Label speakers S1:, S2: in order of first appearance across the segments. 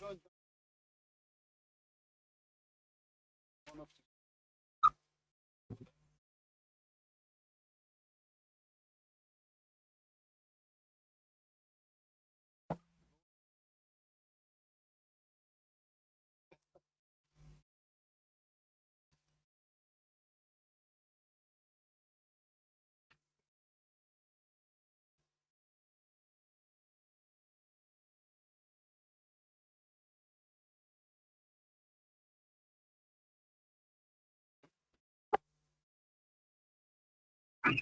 S1: Good. Of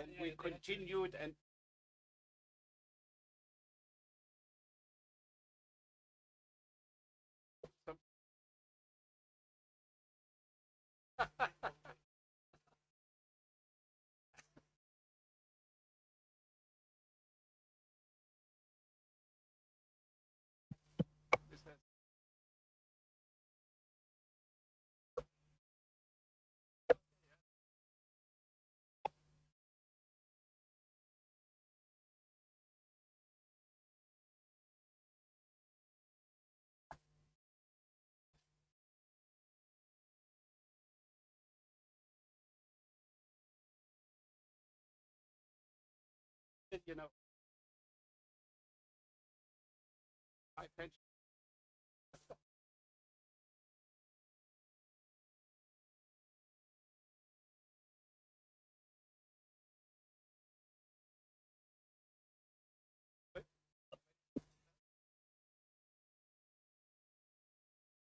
S1: and we continued and you know, my pension.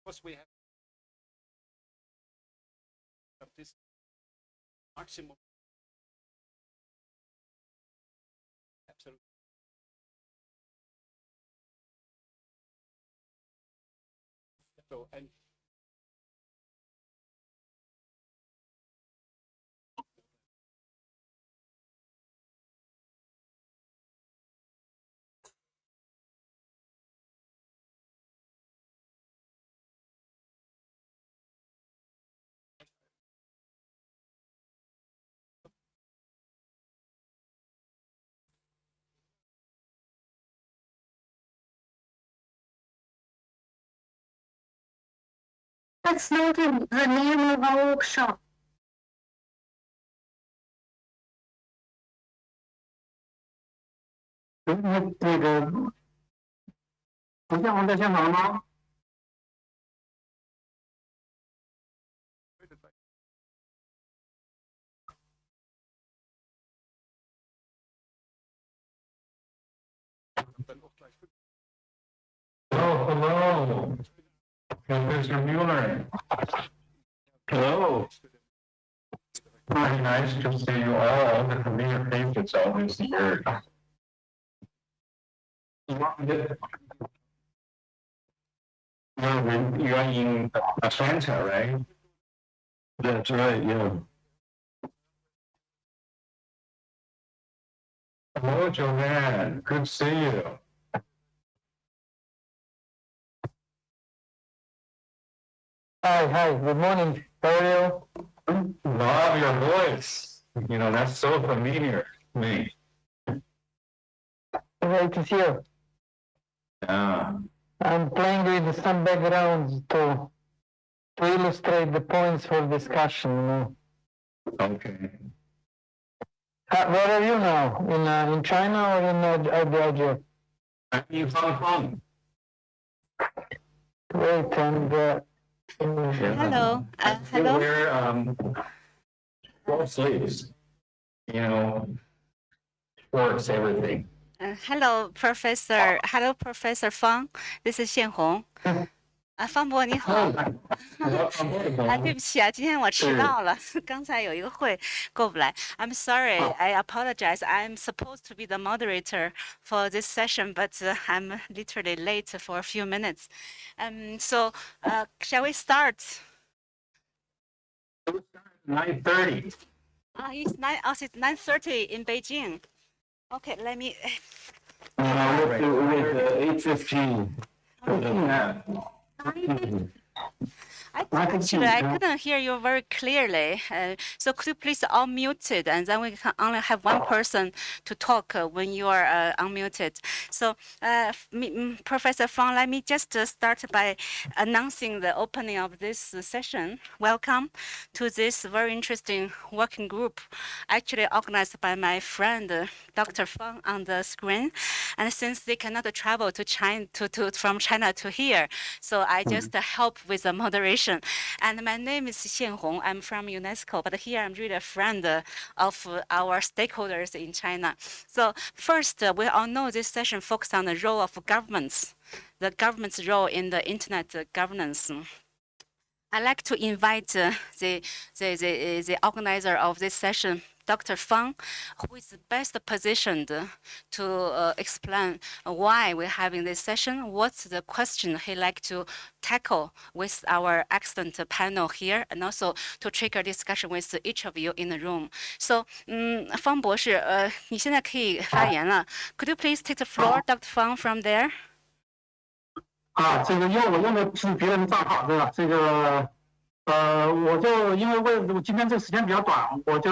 S1: Course, we have this maximum. So, and
S2: That's not the the name of our workshop.
S3: 那那个，不像我在香港吗？
S1: wait a sec. Dann auch gleich fünf.
S3: Oh, hello, Professor Mueller. Hello. Very nice to see you all. The familiar faces always here. You're in, you're in Atlanta, right? That's right, yeah. Hello, Joanne. Good to see you.
S4: Hi, hi, good morning. How are?
S3: Love your voice. You know, that's so familiar to me.
S4: Great to see you.
S3: Yeah.
S4: I'm playing with some backgrounds to to illustrate the points for discussion. You know.
S3: Okay.
S4: Uh, where are you now? In uh, in China or in uh, Georgia?
S3: I'm in Hong Kong.
S4: Great, and uh,
S5: Hello, uh, hello.
S3: wear, um, long sleeves, you know, shorts, everything.
S5: Uh, hello, Professor. Hello, Professor Fang. This is Xian Hong. 啊，方博你好。啊，对不起啊，今天我迟到了，刚才有一个会过不来。I'm sorry, I apologize. I'm supposed to be the moderator for this session, but uh, I'm literally late for a few minutes. Um, so uh, shall we start?
S6: Nine thirty.
S5: Uh, it's nine. Oh, it's nine thirty in Beijing. Okay, let me.
S6: Uh, with, the- with the eight fifteen. Yeah.
S5: I
S6: I can see
S5: actually I couldn't hear you very clearly. Uh, so could you please unmute it, and then we can only have one person to talk uh, when you are uh, unmuted. So, uh, me- Professor Fang, let me just uh, start by announcing the opening of this session. Welcome to this very interesting working group, actually organized by my friend uh, Dr. Fang on the screen. And since they cannot travel to China to, to from China to here, so I just uh, help with the moderation. And my name is Xian Hong. I'm from UNESCO, but here I'm really a friend of our stakeholders in China. So first, we all know this session focused on the role of governments, the government's role in the internet governance. I'd like to invite uh, the, the, the, the organizer of this session, Dr. Fang, who is best positioned to uh, explain why we're having this session, what's the question he'd like to tackle with our excellent panel here, and also to trigger discussion with each of you in the room. So, 嗯，方博士，呃，你现在可以发言了。Could you please take the floor, Dr. Fang, from there?
S7: 啊，这个因为我用的是别人的账号，对吧？这个， 呃，我就因为为我今天这个时间比较短，我就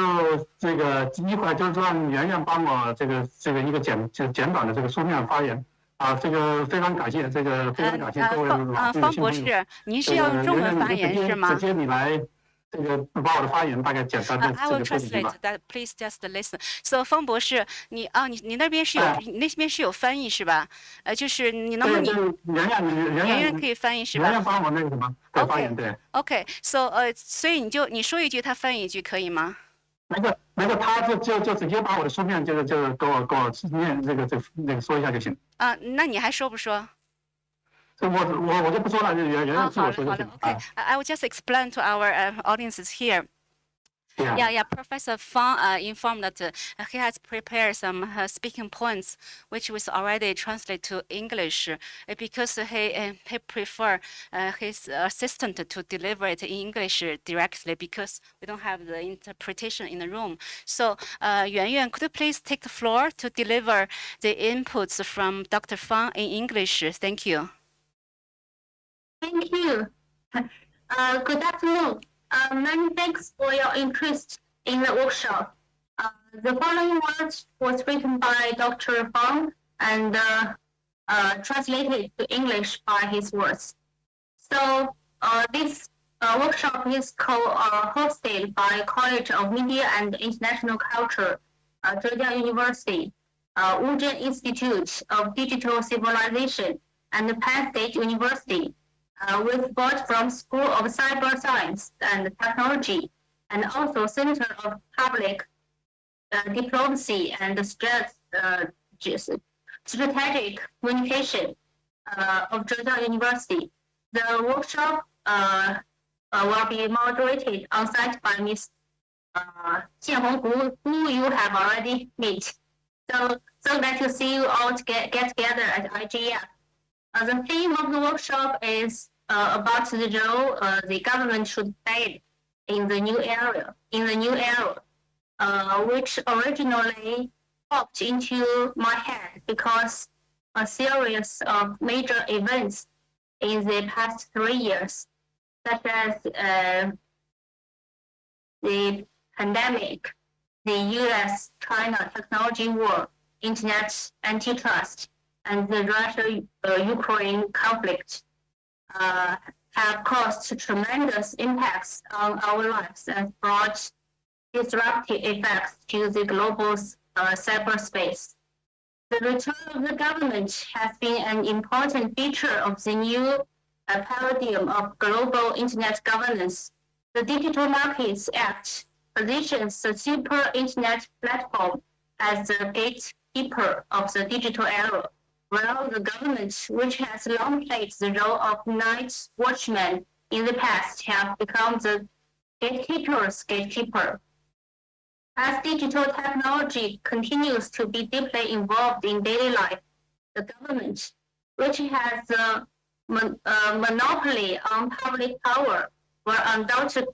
S7: 这个一会儿就是让圆圆帮我这个这个一个简就简短的这个书面发言。啊，这个非常感谢，这个非常感谢各位
S5: 方啊，
S7: 老这个
S5: 方博。士，您是
S7: 这
S5: 要用中文发言是吗
S7: 直？接你来这个把我的发言大概简单的
S5: Uh, I
S7: 这
S5: will
S7: 个说几句
S5: translate
S7: 吧。
S5: that. Please just listen. So，方博士，你啊，你你那边是有那边是有翻译是吧？呃，就是你能不，能你
S7: 就是圆圆，你圆圆
S5: 可以翻译是吧
S7: 圆圆帮我那个什么，对发言对。
S5: ？OK，So，呃，所以你就你说一句，他翻译一句，可以吗？
S7: 那个那个，他就就就直接把我的书面就是就是给我给我念这个这个那个说一下就行。
S5: 啊，那你还说不说？
S7: 这我我我就不说了，就原原
S5: 啊，
S7: 来自
S5: 好的好的
S7: 我说就行。
S5: ，OK
S7: 啊，
S5: I I will just explain to our uh, audiences here.
S7: 对呀
S5: Yeah, yeah. Professor Fang uh, informed that uh, he has prepared some uh, speaking points, which was already translated to English, uh, because he uh, he prefer uh, his assistant to deliver it in English directly because we don't have the interpretation in the room. So, uh, Yuan Yuan, could you please take the floor to deliver the inputs from Dr. Fang in English? Thank you.
S2: Thank you. Uh, good afternoon. Uh, many thanks for your interest in the workshop. Uh, the following words was written by Dr. Fang and uh, uh, translated to English by his words. So uh, this workshop is co uh, hosted by College of Media and International Culture, Zhejiang University, uh, Wuzhen Institute of Digital Civilization, and Penn State University uh, with support from School of Cyber Science and Technology, and also Center of Public uh, Diplomacy and uh, Strategic Communication uh, of Zhejiang University. The workshop uh, will be moderated on site by Ms. Uh, Jianhong, who, who you have already met. So, so glad to see you all get, get together at IGF. Uh, the theme of the workshop is uh, about the role uh, the government should play in the new era, in the new era, which originally popped into my head because a series of major events in the past three years, such as uh, the pandemic, the U.S.-China technology war, internet antitrust, and the Russia-Ukraine conflict uh, have caused tremendous impacts on our lives and brought disruptive effects to the global uh, cyberspace. The return of the government has been an important feature of the new uh, paradigm of global internet governance. The Digital Markets Act positions the super internet platform as the gatekeeper of the digital era while the government, which has long played the role of night watchman in the past, have become the gatekeeper's gatekeeper. As digital technology continues to be deeply involved in daily life, the government, which has a mon- uh, monopoly on public power, will undoubted,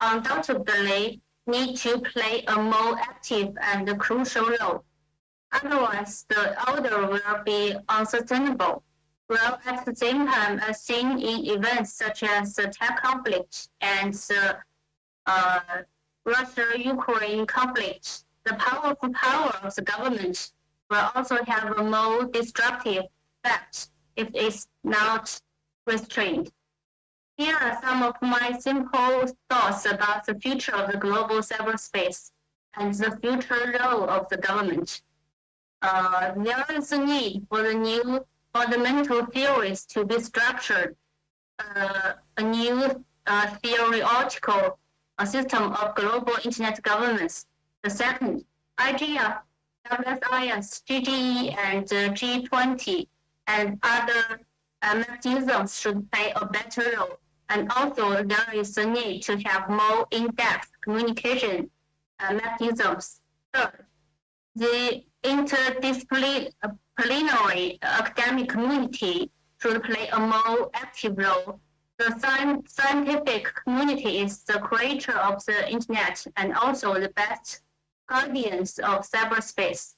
S2: undoubtedly need to play a more active and crucial role. Otherwise, the order will be unsustainable. While at the same time, as seen in events such as the tech conflict and the uh, Russia-Ukraine conflict, the powerful power of the government will also have a more destructive effect if it's not restrained. Here are some of my simple thoughts about the future of the global cyberspace and the future role of the government. There is a need for the new fundamental theories to be structured, uh, a new uh, theoretical uh, system of global internet governance. The second, IGF, WSIS, GGE, and uh, G20, and other mechanisms should play a better role. And also, there is a need to have more in-depth communication mechanisms. Third, the interdisciplinary academic community should play a more active role. The scientific community is the creator of the internet and also the best guardians of cyberspace.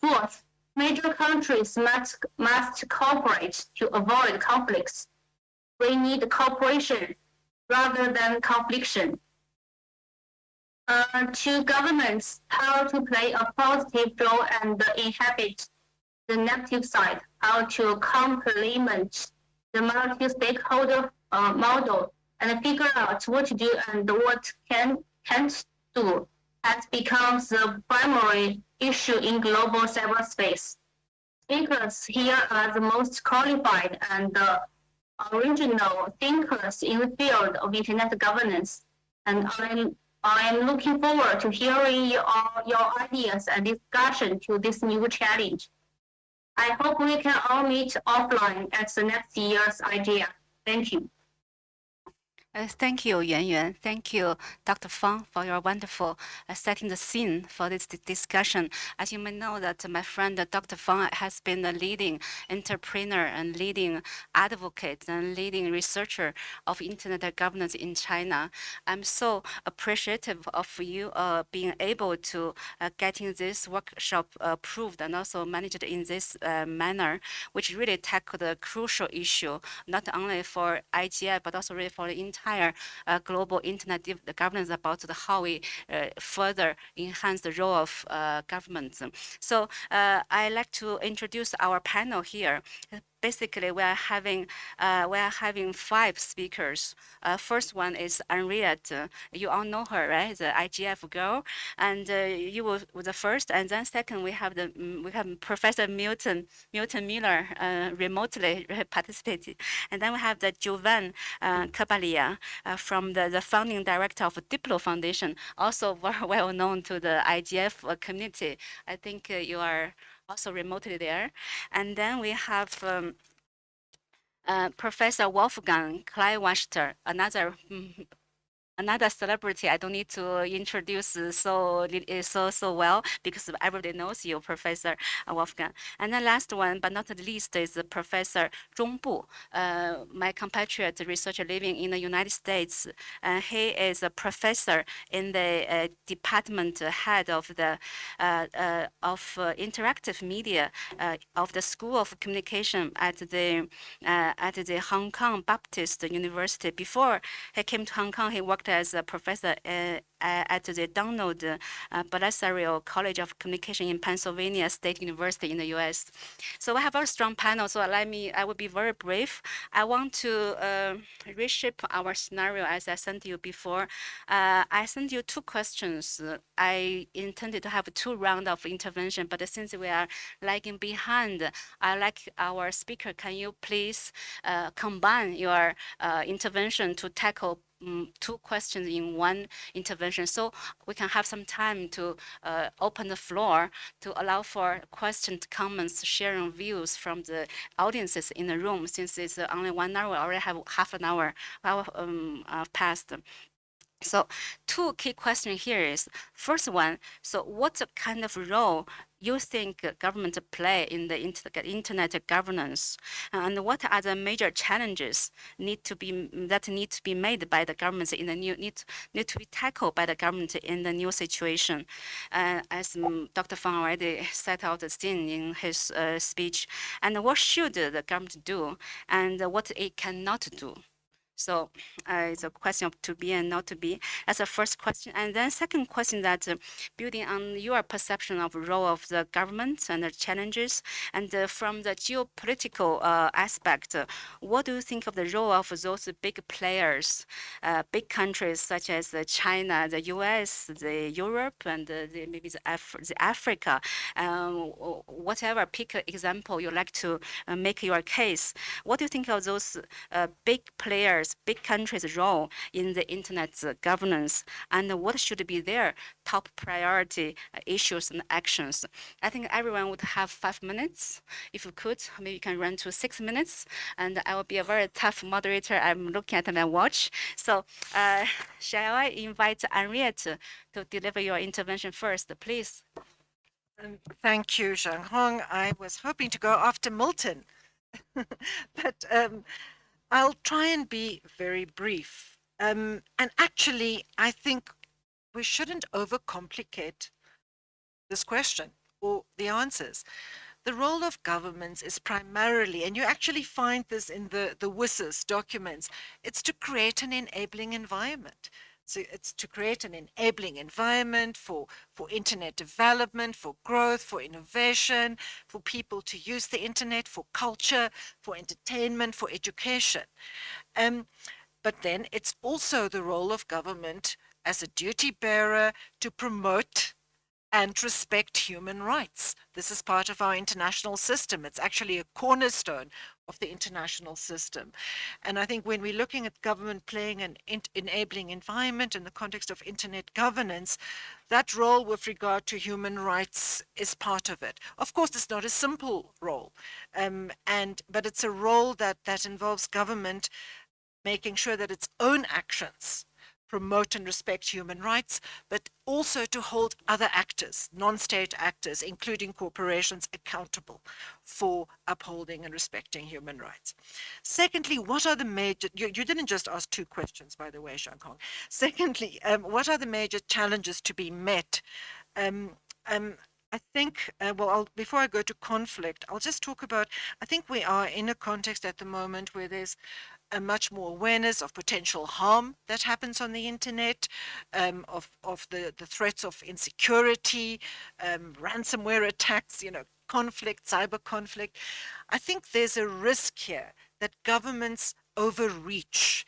S2: Fourth, major countries must, must cooperate to avoid conflicts. We need cooperation rather than confliction uh, to governments how to play a positive role and inhabit the negative side, how to complement the multi-stakeholder uh, model and figure out what to do and what can can't do. Has become the primary issue in global cyberspace. Speakers here are the most qualified and the original thinkers in the field of internet governance, and I'm I'm looking forward to hearing your, your ideas and discussion to this new challenge. I hope we can all meet offline at the next year's IGF. Thank you.
S5: Uh, thank you, Yuan Yuan. Thank you, Dr. Fang, for your wonderful uh, setting the scene for this discussion. As you may know, that my friend uh, Dr. Fang has been a leading entrepreneur and leading advocate and leading researcher of internet governance in China. I'm so appreciative of you uh, being able to uh, getting this workshop approved and also managed in this uh, manner, which really tackle a crucial issue not only for IGI but also really for the entire uh, global internet governance about the, how we uh, further enhance the role of uh, governments. So uh, I like to introduce our panel here. Basically, we are having uh, we are having five speakers. Uh, first one is Henriette. You all know her, right? The IGF girl, and uh, you were the first. And then second, we have the mm, we have Professor Milton Milton Mueller uh, remotely participated, and then we have the Jovan uh, uh, from the, the founding director of Diplo Foundation, also very well known to the IGF community. I think you are also remotely there. And then we have um, uh, Professor Wolfgang Kleinwachter, another mm, another celebrity I don't need to introduce uh, so uh, so so well because everybody knows you, Professor uh, Wolfgang. And the last one, but not the least, is Professor Zhong Bu, uh, my compatriot researcher living in the United States. Uh, he is a professor in the uh, department head of the of interactive media of the School of Communication at the at the Hong Kong Baptist University. Before he came to Hong Kong, he worked as a professor uh, at the Donald uh, Bellisario College of Communication in Pennsylvania State University in the U.S. So we have a strong panel. So let me, I will be very brief. I want to uh, reshape our scenario as I sent you before. Uh, I sent you two questions. I intended to have two rounds of intervention, but since we are lagging behind, I like our speaker. Can you please uh, combine your uh, intervention to tackle two questions in one intervention. So we can have some time to uh, open the floor to allow for questions, comments, sharing views from the audiences in the room. Since it's only one hour, we already have half an hour, hour um, uh. So two key questions here is, first one, so what kind of role you think government play in the inter- internet governance, and what are the major challenges need to be that need to be made by the government in the new need need to be tackled by the government in the new situation, uh, as Dr. Fang already set out the scene in his uh, speech, and what should the government do, and what it cannot do. So uh, it's a question of to be and not to be. That's the first question. And then second question that uh, building on your perception of role of the government and the challenges, and uh, from the geopolitical uh, aspect, uh, what do you think of the role of those big players, uh, big countries such as China, the U.S., the Europe, and the, maybe the, Af the Africa, um, whatever pick an example you like to make your case. What do you think of those big players? Big countries' role in the internet governance and what should be their top priority uh, issues and actions. I think everyone would have five minutes. If you could, maybe you can run to six minutes and I will be a very tough moderator. I'm looking at my watch. So uh, shall I invite Henriette to deliver your intervention first, please?
S8: Um, thank you, Zhang Hong. I was hoping to go after Milton, but um, I'll try and be very brief. Um, and actually, I think we shouldn't overcomplicate this question or the answers. The role of governments is primarily, and you actually find this in the, the WSIS documents, it's to create an enabling environment. So it's to create an enabling environment for, for internet development, for growth, for innovation, for people to use the internet, for culture, for entertainment, for education. Um, but then it's also the role of government as a duty bearer to promote and respect human rights. This is part of our international system. It's actually a cornerstone of the international system. And I think when we're looking at government playing an enabling environment in the context of internet governance, that role with regard to human rights is part of it. Of course, it's not a simple role, um, and but it's a role that, that involves government making sure that its own actions promote and respect human rights, but also to hold other actors, non-state actors, including corporations, accountable for upholding and respecting human rights. Secondly, what are the major, you, you didn't just ask two questions, by the way, Zhang Hong. Secondly, um, what are the major challenges to be met? Um, um, I think, uh, well, I'll, before I go to conflict, I'll just talk about, I think we are in a context at the moment where there's a much more awareness of potential harm that happens on the internet, um, of, of the, the threats of insecurity, um, ransomware attacks, you know, conflict, cyber conflict. I think there's a risk here that governments overreach.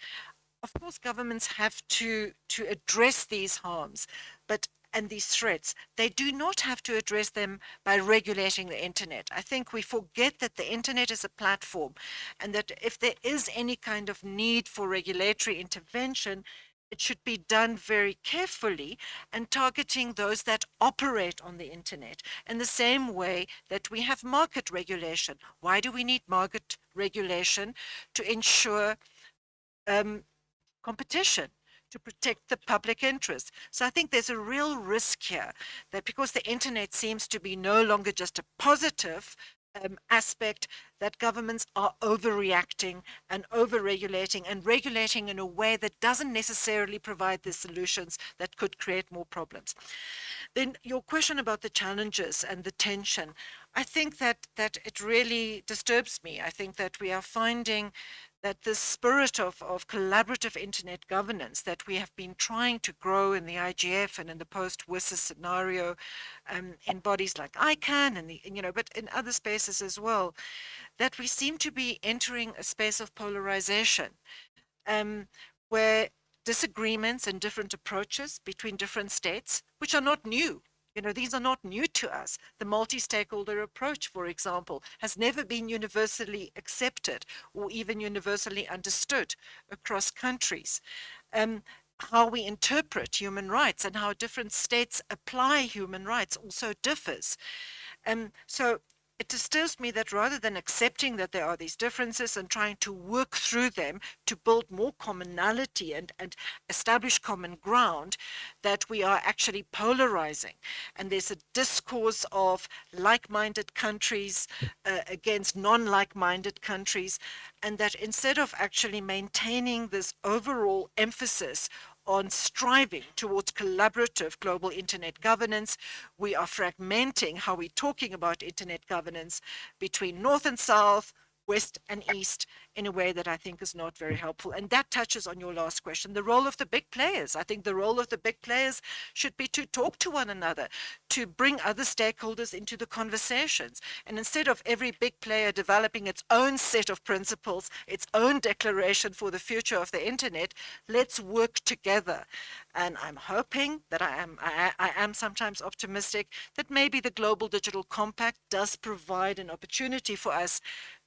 S8: Of course, governments have to, to address these harms, but and these threats, they do not have to address them by regulating the internet. I think we forget that the internet is a platform and that if there is any kind of need for regulatory intervention, it should be done very carefully and targeting those that operate on the internet in the same way that we have market regulation. Why do we need market regulation? To ensure um, competition to protect the public interest. So I think there's a real risk here that because the internet seems to be no longer just a positive um, aspect that governments are overreacting and over-regulating and regulating in a way that doesn't necessarily provide the solutions that could create more problems. Then your question about the challenges and the tension, I think that that it really disturbs me. I think that we are finding that the spirit of, of collaborative internet governance that we have been trying to grow in the IGF and in the post-WSIS scenario um, in bodies like ICANN and the, you know, but in other spaces as well, that we seem to be entering a space of polarization um, where disagreements and different approaches between different states, which are not new, you know, these are not new to us. The multi-stakeholder approach, for example, has never been universally accepted or even universally understood across countries. um, how we interpret human rights and how different states apply human rights also differs. Um, so it disturbs me that rather than accepting that there are these differences and trying to work through them to build more commonality and, and establish common ground, that we are actually polarizing. And there's a discourse of like-minded countries uh, against non-like-minded countries, and that instead of actually maintaining this overall emphasis on striving towards collaborative global internet governance. We are fragmenting how we're talking about internet governance between North and South, West and East in a way that I think is not very helpful. And that touches on your last question, the role of the big players. I think the role of the big players should be to talk to one another, to bring other stakeholders into the conversations. And instead of every big player developing its own set of principles, its own declaration for the future of the internet, let's work together. And I'm hoping that I am, I, I am sometimes optimistic that maybe the Global Digital Compact does provide an opportunity for us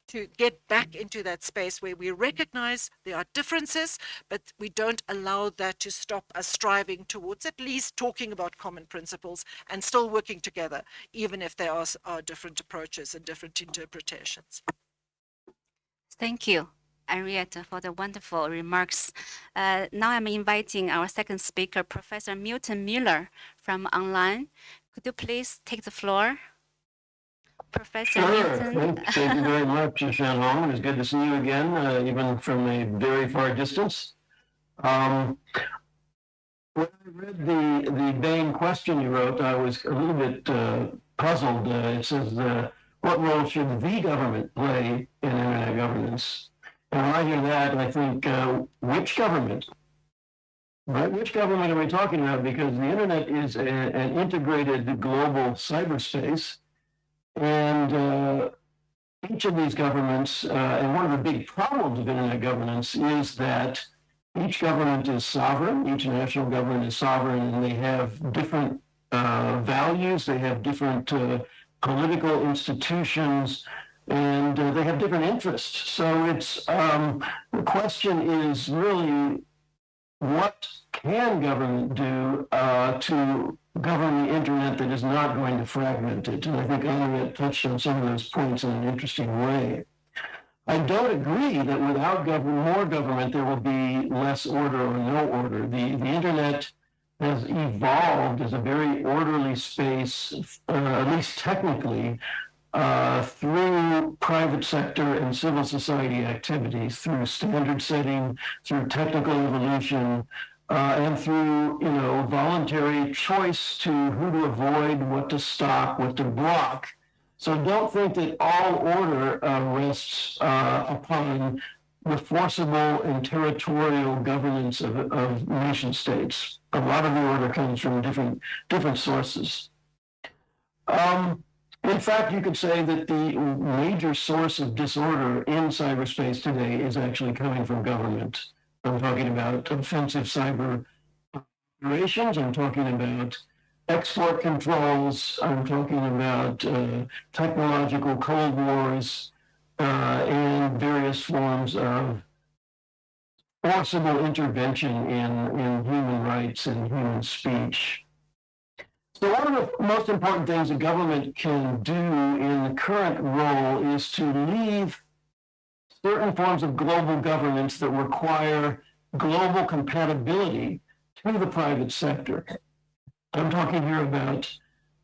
S8: to get back into that space where we recognize there are differences, but we don't allow that to stop us striving towards at least talking about common principles and still working together, even if there are, are different approaches and different interpretations.
S5: Thank you. Henriette, for the wonderful remarks. Uh, now I'm inviting our second speaker, Professor Milton Mueller from online. Could you please take the floor? Professor.
S6: Thank, thank you very much, Shan Hong. It was good to see you again, uh, even from a very far distance. Um, when I read the, the Bain question you wrote, I was a little bit uh, puzzled. Uh, it says, uh, what role should the government play in internet governance? And when I hear that, I think, uh, which government? Right? Which government are we talking about? Because the internet is a, an integrated global cyberspace and uh, each of these governments, uh, and one of the big problems of internet governance is that each government is sovereign, each national government is sovereign, and they have different uh, values, they have different uh, political institutions, and uh, they have different interests. So it's um, the question is really what can government do uh, to govern the internet that is not going to fragment it? And I think Henriette touched on some of those points in an interesting way. I don't agree that without government, more government, there will be less order or no order. The, the internet has evolved as a very orderly space, uh, at least technically, uh, through private sector and civil society activities, through standard setting, through technical evolution, uh, and through you know voluntary choice to who to avoid, what to stop, what to block. So don't think that all order uh, rests uh, upon the forcible and territorial governance of, of nation states. A lot of the order comes from different different sources. Um, in fact, you could say that the major source of disorder in cyberspace today is actually coming from government. I'm talking about offensive cyber operations. I'm talking about export controls. I'm talking about uh, technological cold wars uh, and various forms of forcible intervention in, in human rights and human speech. So one of the most important things a government can do in the current role is to leave certain forms of global governance that require global compatibility to the private sector. I'm talking here about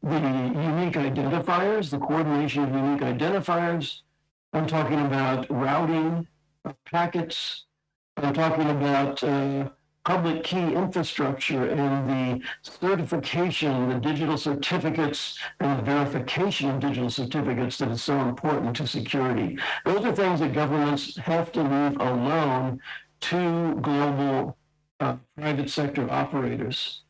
S6: the unique identifiers, the coordination of unique identifiers. I'm talking about routing of packets. I'm talking about uh, public key infrastructure and the certification, the digital certificates and the verification of digital certificates that is so important to security. Those are things that governments have to leave alone to global uh, private sector operators.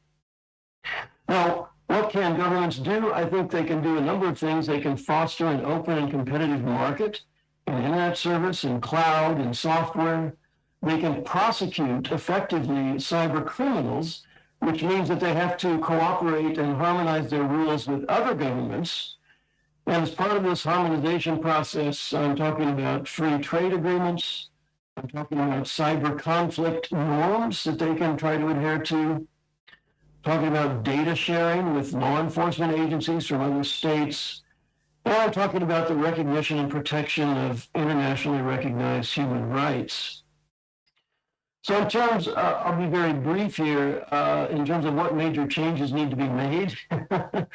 S6: Now, what can governments do? I think they can do a number of things. They can foster an open and competitive market in internet service, in cloud, in software they can prosecute effectively cyber criminals, which means that they have to cooperate and harmonize their rules with other governments. And as part of this harmonization process, I'm talking about free trade agreements, I'm talking about cyber conflict norms that they can try to adhere to. Talking about data sharing with law enforcement agencies from other states. And I'm talking about the recognition and protection of internationally recognized human rights. So in terms, uh, I'll be very brief here, uh, in terms of what major changes need to be made.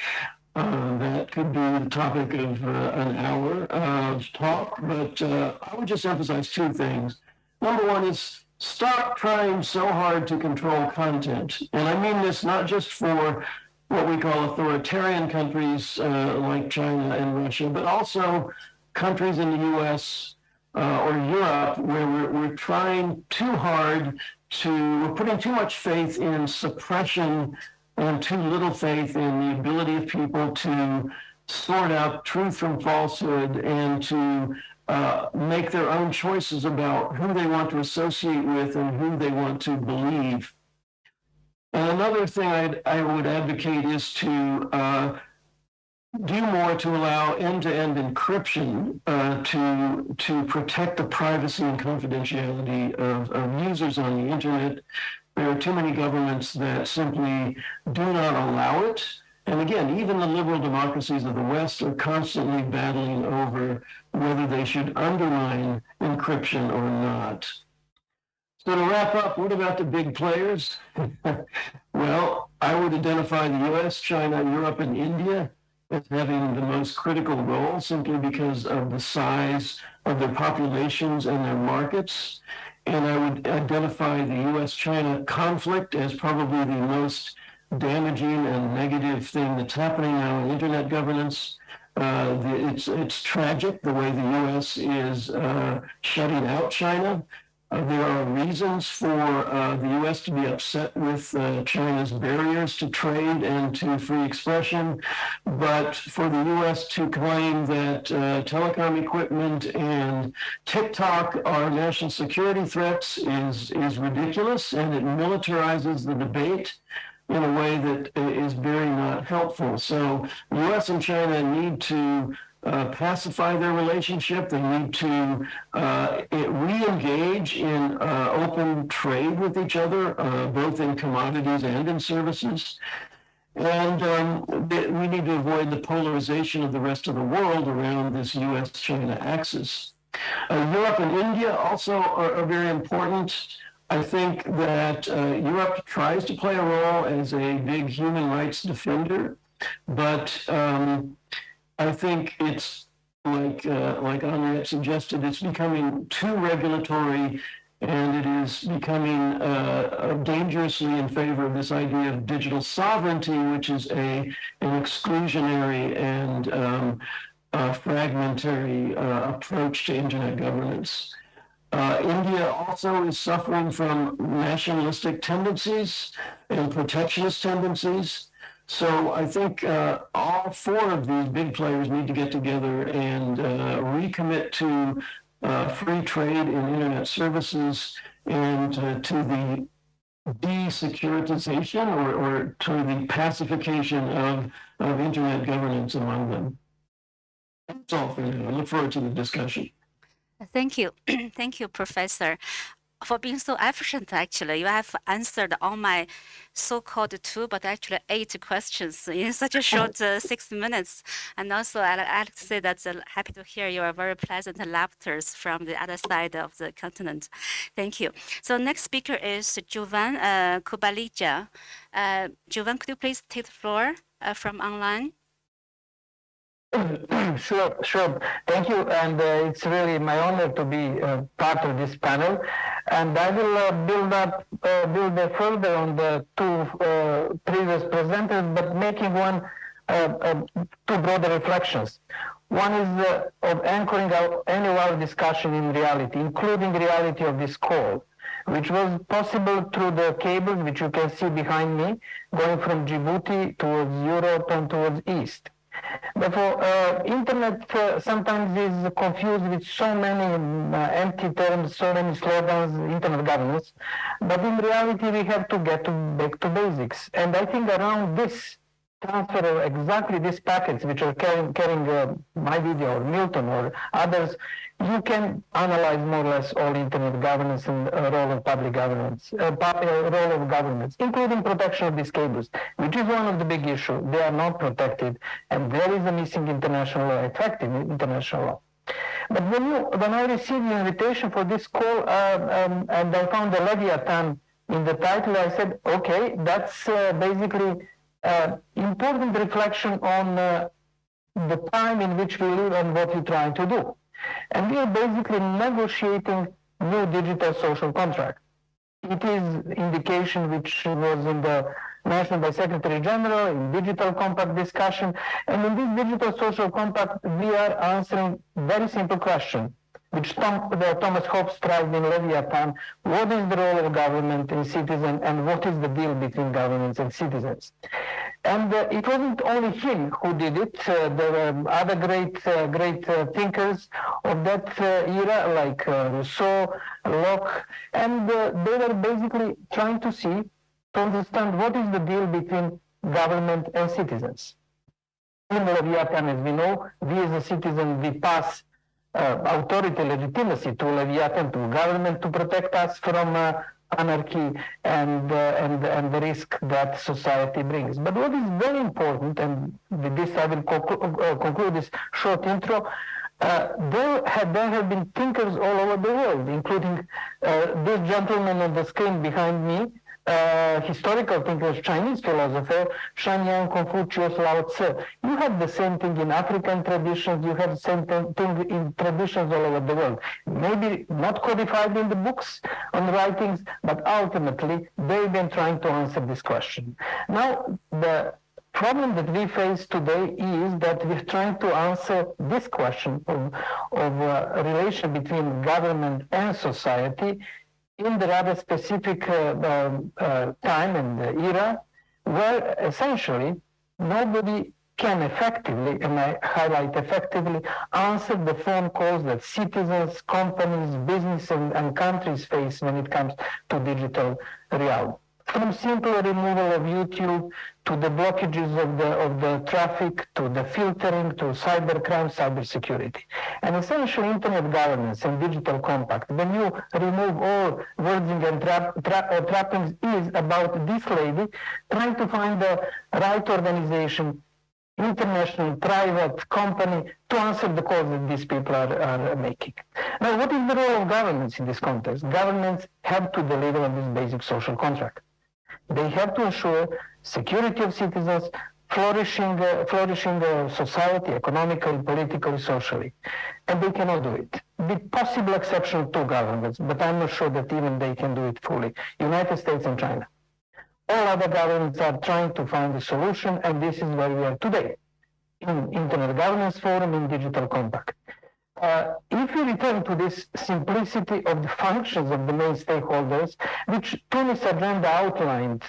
S6: Uh, that could be the topic of uh, an hour of talk, but uh, I would just emphasize two things. Number one is stop trying so hard to control content. And I mean this not just for what we call authoritarian countries uh, like China and Russia, but also countries in the US uh, or Europe where we're, we're trying too hard to, we're putting too much faith in suppression and too little faith in the ability of people to sort out truth from falsehood and to uh, make their own choices about who they want to associate with and who they want to believe. And another thing I'd, I would advocate is to uh, do more to allow end-to-end encryption uh, to to protect the privacy and confidentiality of, of users on the internet. There are too many governments that simply do not allow it. And again, even the liberal democracies of the West are constantly battling over whether they should undermine encryption or not. So to wrap up, what about the big players? well, I would identify the US, China, Europe, and India as having the most critical role simply because of the size of their populations and their markets. And I would identify the US China conflict as probably the most damaging and negative thing that's happening now in internet governance. Uh, the, it's, it's tragic the way the US is uh, shutting out China. Uh, there are reasons for uh, the U.S. to be upset with uh, China's barriers to trade and to free expression, but for the U.S. to claim that uh, telecom equipment and TikTok are national security threats is, is ridiculous, and it militarizes the debate in a way that is very not helpful. So the U.S. and China need to uh, pacify their relationship. They need to uh, re-engage in uh, open trade with each other, uh, both in commodities and in services. And um, we need to avoid the polarization of the rest of the world around this U.S.-China axis. Uh, Europe and India also are, are, very important. I think that uh, Europe tries to play a role as a big human rights defender, but um, I think it's like uh, like Henriette suggested, it's becoming too regulatory, and it is becoming uh, dangerously in favor of this idea of digital sovereignty, which is a an exclusionary and um, uh, fragmentary uh, approach to internet governance. Uh, India also is suffering from nationalistic tendencies and protectionist tendencies. So I think uh, all four of these big players need to get together and uh, recommit to uh, free trade in internet services and uh, to the de-securitization or, or to the pacification of, of internet governance among them. That's all for now. I look forward to the discussion.
S5: Thank you. Thank you, Professor for being so efficient, actually. You have answered all my so-called two, but actually eight questions in such a short uh, six minutes. And also, I'd like to say that uh, happy to hear your very pleasant laughters from the other side of the continent. Thank you. So next speaker is Jovan uh, Kurbalija. Uh, Jovan, could you please take the floor uh, from online?
S4: sure, sure. Thank you. And uh, it's really my honor to be uh, part of this panel. And I will uh, build up, uh, build further on the two uh, previous presenters, but making one, uh, two broader reflections. One is of anchoring our annual discussion in reality, including reality of this call, which was possible through the cables, which you can see behind me, going from Djibouti towards Europe and towards East. Therefore, uh, internet uh, sometimes is confused with so many uh, empty terms, so many slogans, internet governance. But in reality, we have to get to back to basics. And I think around this transfer of exactly these packets which are carrying, carrying uh, my video or Milton or others, you can analyze more or less all internet governance and uh, role of public governance, uh, uh, role of governments, including protection of these cables, which is one of the big issues. They are not protected, and there is a missing international law, effective international law. But when you when I received the invitation for this call uh, um, and I found the Leviathan in the title, I said, okay, that's uh, basically uh, important reflection on the time in which we live and what we're trying to do. And we are basically negotiating new digital social contract. It is indication which was in the mentioned by Secretary General in digital compact discussion. And in this digital social compact, we are answering very simple question which Tom, the, Thomas Hobbes tried in Leviathan, what is the role of government and citizen and what is the deal between governments and citizens? And uh, it wasn't only him who did it. Uh, there were other great, uh, great uh, thinkers of that uh, era, like uh, Rousseau, Locke, and they were basically trying to see, to understand what is the deal between government and citizens. In Leviathan, as we know, we as a citizen, we pass authority legitimacy to Leviathan, to government to protect us from anarchy and, and, and the risk that society brings. But what is very important, and with this I will uh, conclude this short intro, uh, there, have, there have been thinkers all over the world, including uh, this gentleman on the screen behind me, uh, historical thinkers, Chinese philosopher, Shan Confucius, Lao Tzu. You have the same thing in African traditions, you have the same thing in traditions all over the world. Maybe not codified in the books on writings, but ultimately they've been trying to answer this question. Now, the problem that we face today is that we're trying to answer this question of, of uh, relation between government and society in the rather specific uh, um, uh, time and era where essentially nobody can effectively, and I highlight effectively, answer the phone calls that citizens, companies, business, and, and countries face when it comes to digital reality from simple removal of YouTube to the blockages of the, of the traffic, to the filtering, to cybercrime, cybersecurity. And essentially internet governance and digital compact, when you remove all wording and tra uh, trappings is about this lady trying to find the right organization international private company to answer the calls that these people are, are making. Now, what is the role of governments in this context? Governments have to deliver on this basic social contract. They have to ensure security of citizens, flourishing, uh, flourishing uh, society, economically, politically, socially. And they cannot do it. With possible exception two governments, but I'm not sure that even they can do it fully. United States and China. All other governments are trying to find a solution, and this is where we are today in Internet Governance Forum in Digital Compact. Uh, if we return to this simplicity of the functions of the main stakeholders, which Tunis agenda outlined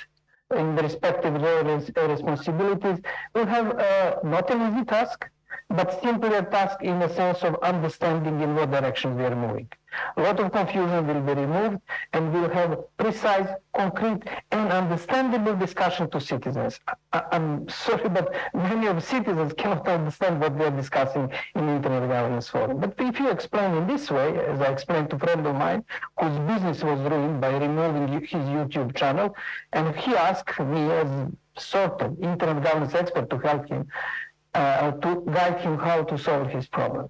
S4: in the respective roles and responsibilities, we have uh, not an easy task, but simply a task in the sense of understanding in what direction we are moving. A lot of confusion will be removed and we'll have precise, concrete, and understandable discussion to citizens. I, am sorry, but many of citizens cannot understand what we are discussing in Internet Governance Forum. But if you explain in this way, as I explained to a friend of mine, whose business was ruined by removing his YouTube channel, and he asked me as sort of Internet Governance expert to help him, uh, to guide him how to solve his problem.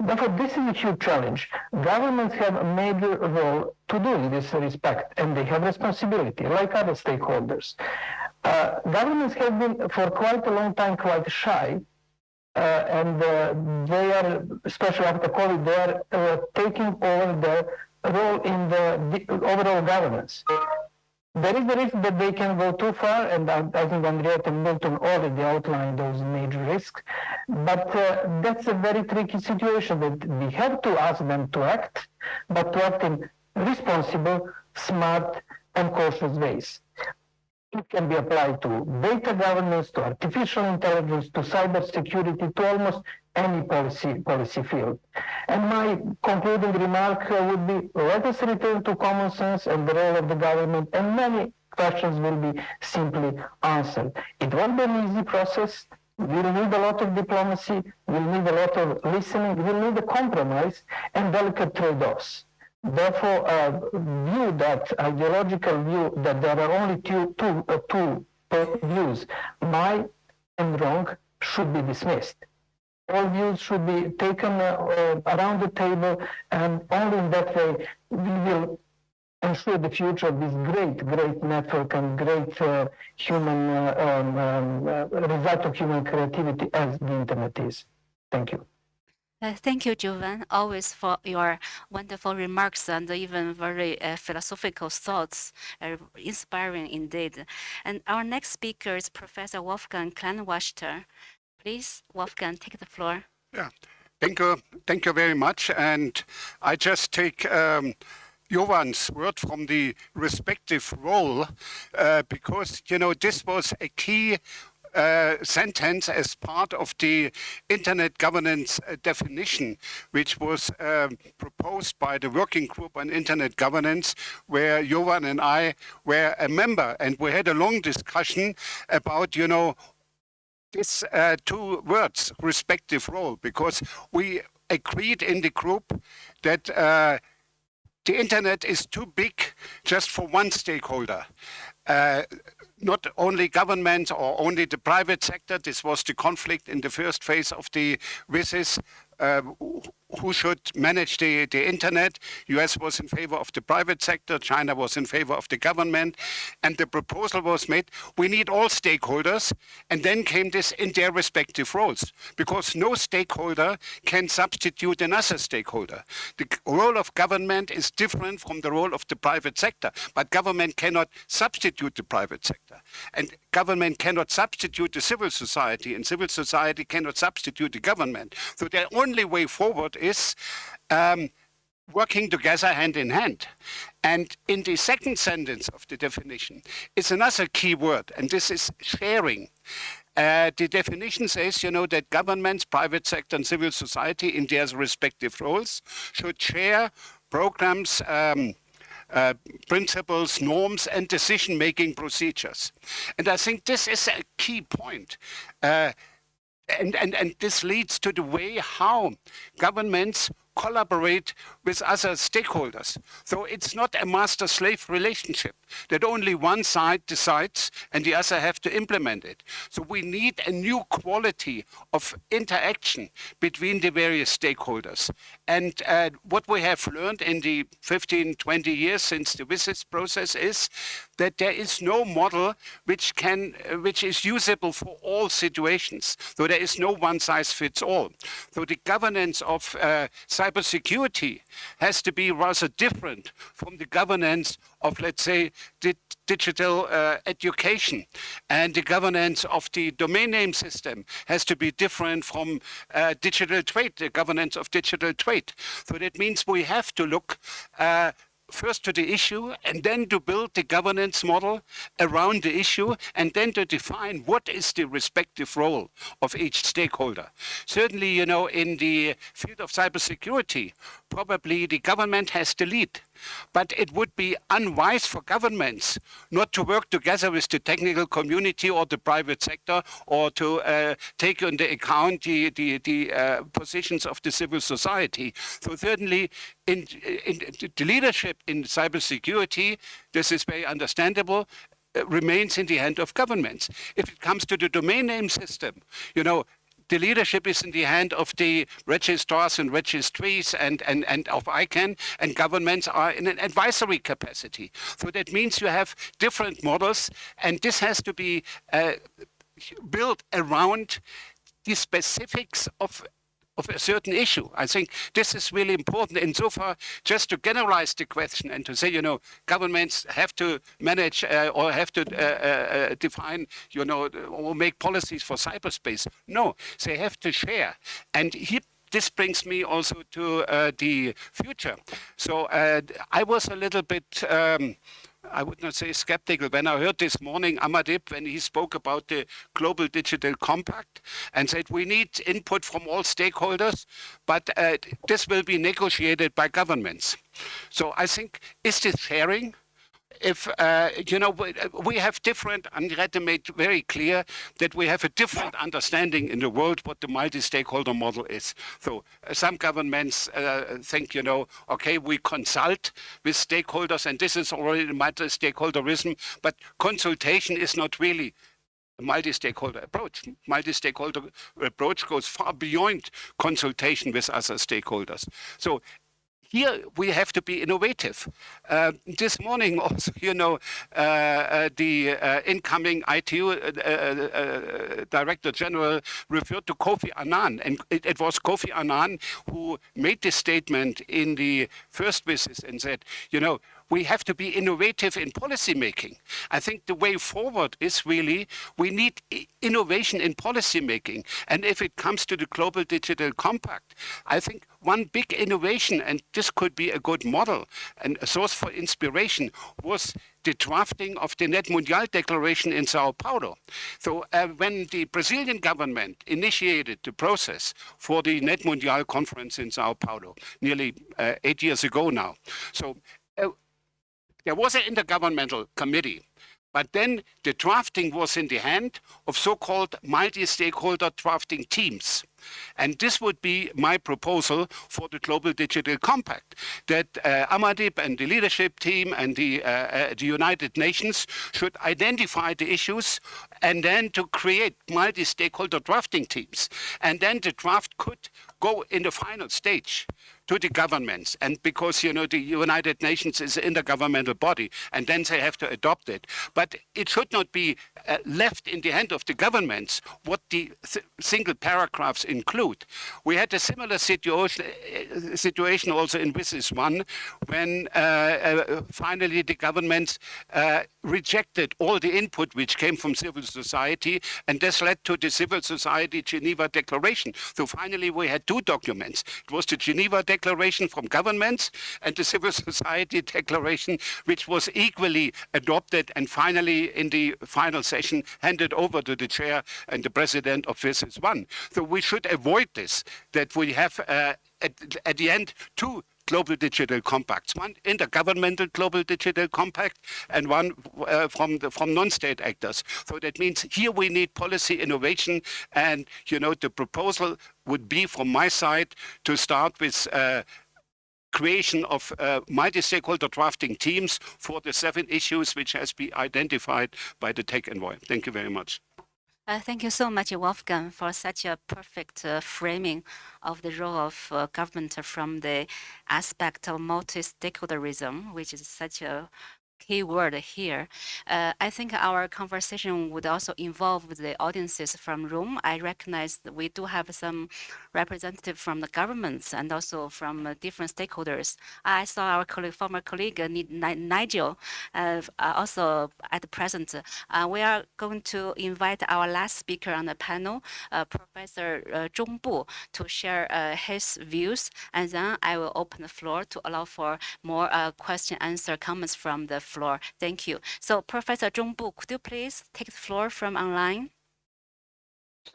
S4: Therefore, this is a huge challenge. Governments have a major role to do in this respect, and they have responsibility, like other stakeholders. Uh, governments have been, for quite a long time, quite shy, uh, and uh, they are, especially after COVID, they are uh, taking over the role in the overall governance there is the risk that they can go too far, and I, I think Anriette and Milton already outlined those major risks. But uh, that's a very tricky situation that we have to ask them to act, but to act in responsible, smart, and cautious ways. It can be applied to data governance, to artificial intelligence, to cyber security, to almost any policy policy field. And my concluding remark uh, would be let us return to common sense and the role of the government and many questions will be simply answered. It won't be an easy process. We'll need a lot of diplomacy. We'll need a lot of listening. We'll need a compromise and delicate trade-offs. Therefore, uh, view that ideological view that there are only two, two, uh, two views, my and wrong, should be dismissed. All views should be taken uh, around the table, and only in that way we will ensure the future of this great, great network and great uh, human uh, um, um, uh, result of human creativity as the internet is. Thank you.
S5: Uh, thank you, Jovan, always for your wonderful remarks and even very uh, philosophical thoughts, uh, inspiring indeed. And our next speaker is Professor Wolfgang Kleinwachter. Please, Wolfgang, take the floor.
S9: Yeah, thank you, thank you very much. And I just take um, Jovan's word from the respective role, uh, because you know this was a key uh, sentence as part of the internet governance uh, definition, which was um, proposed by the working group on internet governance, where Jovan and I were a member, and we had a long discussion about, you know, these uh, two words, respective role, because we agreed in the group that uh, the internet is too big just for one stakeholder. Not only government or only the private sector. This was the conflict in the first phase of the WSIS. Uh, who should manage the, the internet. US was in favor of the private sector, China was in favor of the government, and the proposal was made, we need all stakeholders, and then came this in their respective roles, because no stakeholder can substitute another stakeholder. The role of government is different from the role of the private sector, but government cannot substitute the private sector. And government cannot substitute the civil society, and civil society cannot substitute the government. So the only way forward is um, working together hand in hand. And in the second sentence of the definition is another key word, and this is sharing. Uh, the definition says, you know, that governments, private sector, and civil society in their respective roles should share programs, um, uh, principles, norms, and decision-making procedures. And I think this is a key point. Uh, and, and, and this leads to the way how governments collaborate with other stakeholders. So it's not a master-slave relationship that only one side decides and the other have to implement it. So we need a new quality of interaction between the various stakeholders. And uh, what we have learned in the 15, 20 years since the WSIS process is that there is no model which can, uh, which is usable for all situations. So there is no one size fits all. So the governance of uh, cybersecurity has to be rather different from the governance of, let's say, di digital uh, education. And the governance of the domain name system has to be different from uh, digital trade, the governance of digital trade. So that means we have to look uh, first to the issue and then to build the governance model around the issue and then to define what is the respective role of each stakeholder. Certainly, you know, in the field of cybersecurity, probably the government has the lead. But it would be unwise for governments not to work together with the technical community or the private sector or to uh, take into account the, the, the uh, positions of the civil society. So certainly in, in, the leadership in cybersecurity, this is very understandable, uh, remains in the hand of governments. If it comes to the domain name system, you know, the leadership is in the hand of the registrars and registries and, and, and of ICANN, and governments are in an advisory capacity. So that means you have different models, and this has to be uh, built around the specifics of of a certain issue. I think this is really important. And so far, just to generalize the question and to say, you know, governments have to manage uh, or have to uh, uh, uh define, you know, or make policies for cyberspace. No, they have to share. And he, this brings me also to uh, the future. So uh, I was a little bit um, I would not say skeptical. When I heard this morning Amandeep, when he spoke about the Global Digital Compact and said we need input from all stakeholders, but uh, this will be negotiated by governments. So I think, is this sharing? If, uh, you know, we, we have different, Anriette made very clear that we have a different understanding in the world what the multi-stakeholder model is. So uh, some governments uh, think, you know, okay, we consult with stakeholders and this is already multi-stakeholderism, but consultation is not really a multi-stakeholder approach. Multi-stakeholder approach goes far beyond consultation with other stakeholders. So here we have to be innovative. Uh, this morning also, you know, uh, uh, the uh, incoming ITU uh, uh, Director General referred to Kofi Annan, and it, it, was Kofi Annan who made this statement in the first visit and said, you know, we have to be innovative in policy making. I think the way forward is really we need innovation in policy making. And if it comes to the Global Digital Compact, I think one big innovation, and this could be a good model and a source for inspiration, was the drafting of the Net Mundial Declaration in Sao Paulo. So uh, when the Brazilian government initiated the process for the Net Mundial conference in Sao Paulo, nearly uh, eight years ago now, so uh, there was an intergovernmental committee, but then the drafting was in the hand of so-called multi-stakeholder drafting teams. And this would be my proposal for the Global Digital Compact, that uh, Amandeep and the leadership team and the, uh, uh, the United Nations should identify the issues and then to create multi-stakeholder drafting teams. And then the draft could go in the final stage to the governments. And because, you know, the United Nations is an intergovernmental body, and then they have to adopt it. But it should not be uh, left in the hand of the governments what the single paragraphs include. We had a similar situation, uh, situation also in WSIS 1 when uh, uh, finally the governments uh, rejected all the input which came from civil society, and this led to the Civil Society Geneva Declaration. So finally we had two documents. It was the Geneva Declaration from governments and the civil society declaration, which was equally adopted and finally in the final session handed over to the chair and the president of WSIS one. So we should avoid this, that we have uh, at, at the end two global digital compacts, one intergovernmental global digital compact and one uh, from the, from non-state actors. So that means here we need policy innovation and you know the proposal would be from my side to start with uh, creation of uh, multi-stakeholder drafting teams for the seven issues which has been identified by the tech envoy. Thank you very much.
S5: Uh, thank you so much, Wolfgang, for such a perfect uh, framing of the role of uh, government from the aspect of multi-stakeholderism, which is such a key word here. Uh, I think our conversation would also involve the audiences from room. I recognize that we do have some representative from the governments and also from uh, different stakeholders. I saw our colleague, former colleague uh, Nigel uh, uh, also at the present. Uh, we are going to invite our last speaker on the panel, Professor uh, Bu, to share his views, and then I will open the floor to allow for more question, answer, comments from the floor. Thank you. So Professor Zhong Bu, could you please take the floor from online?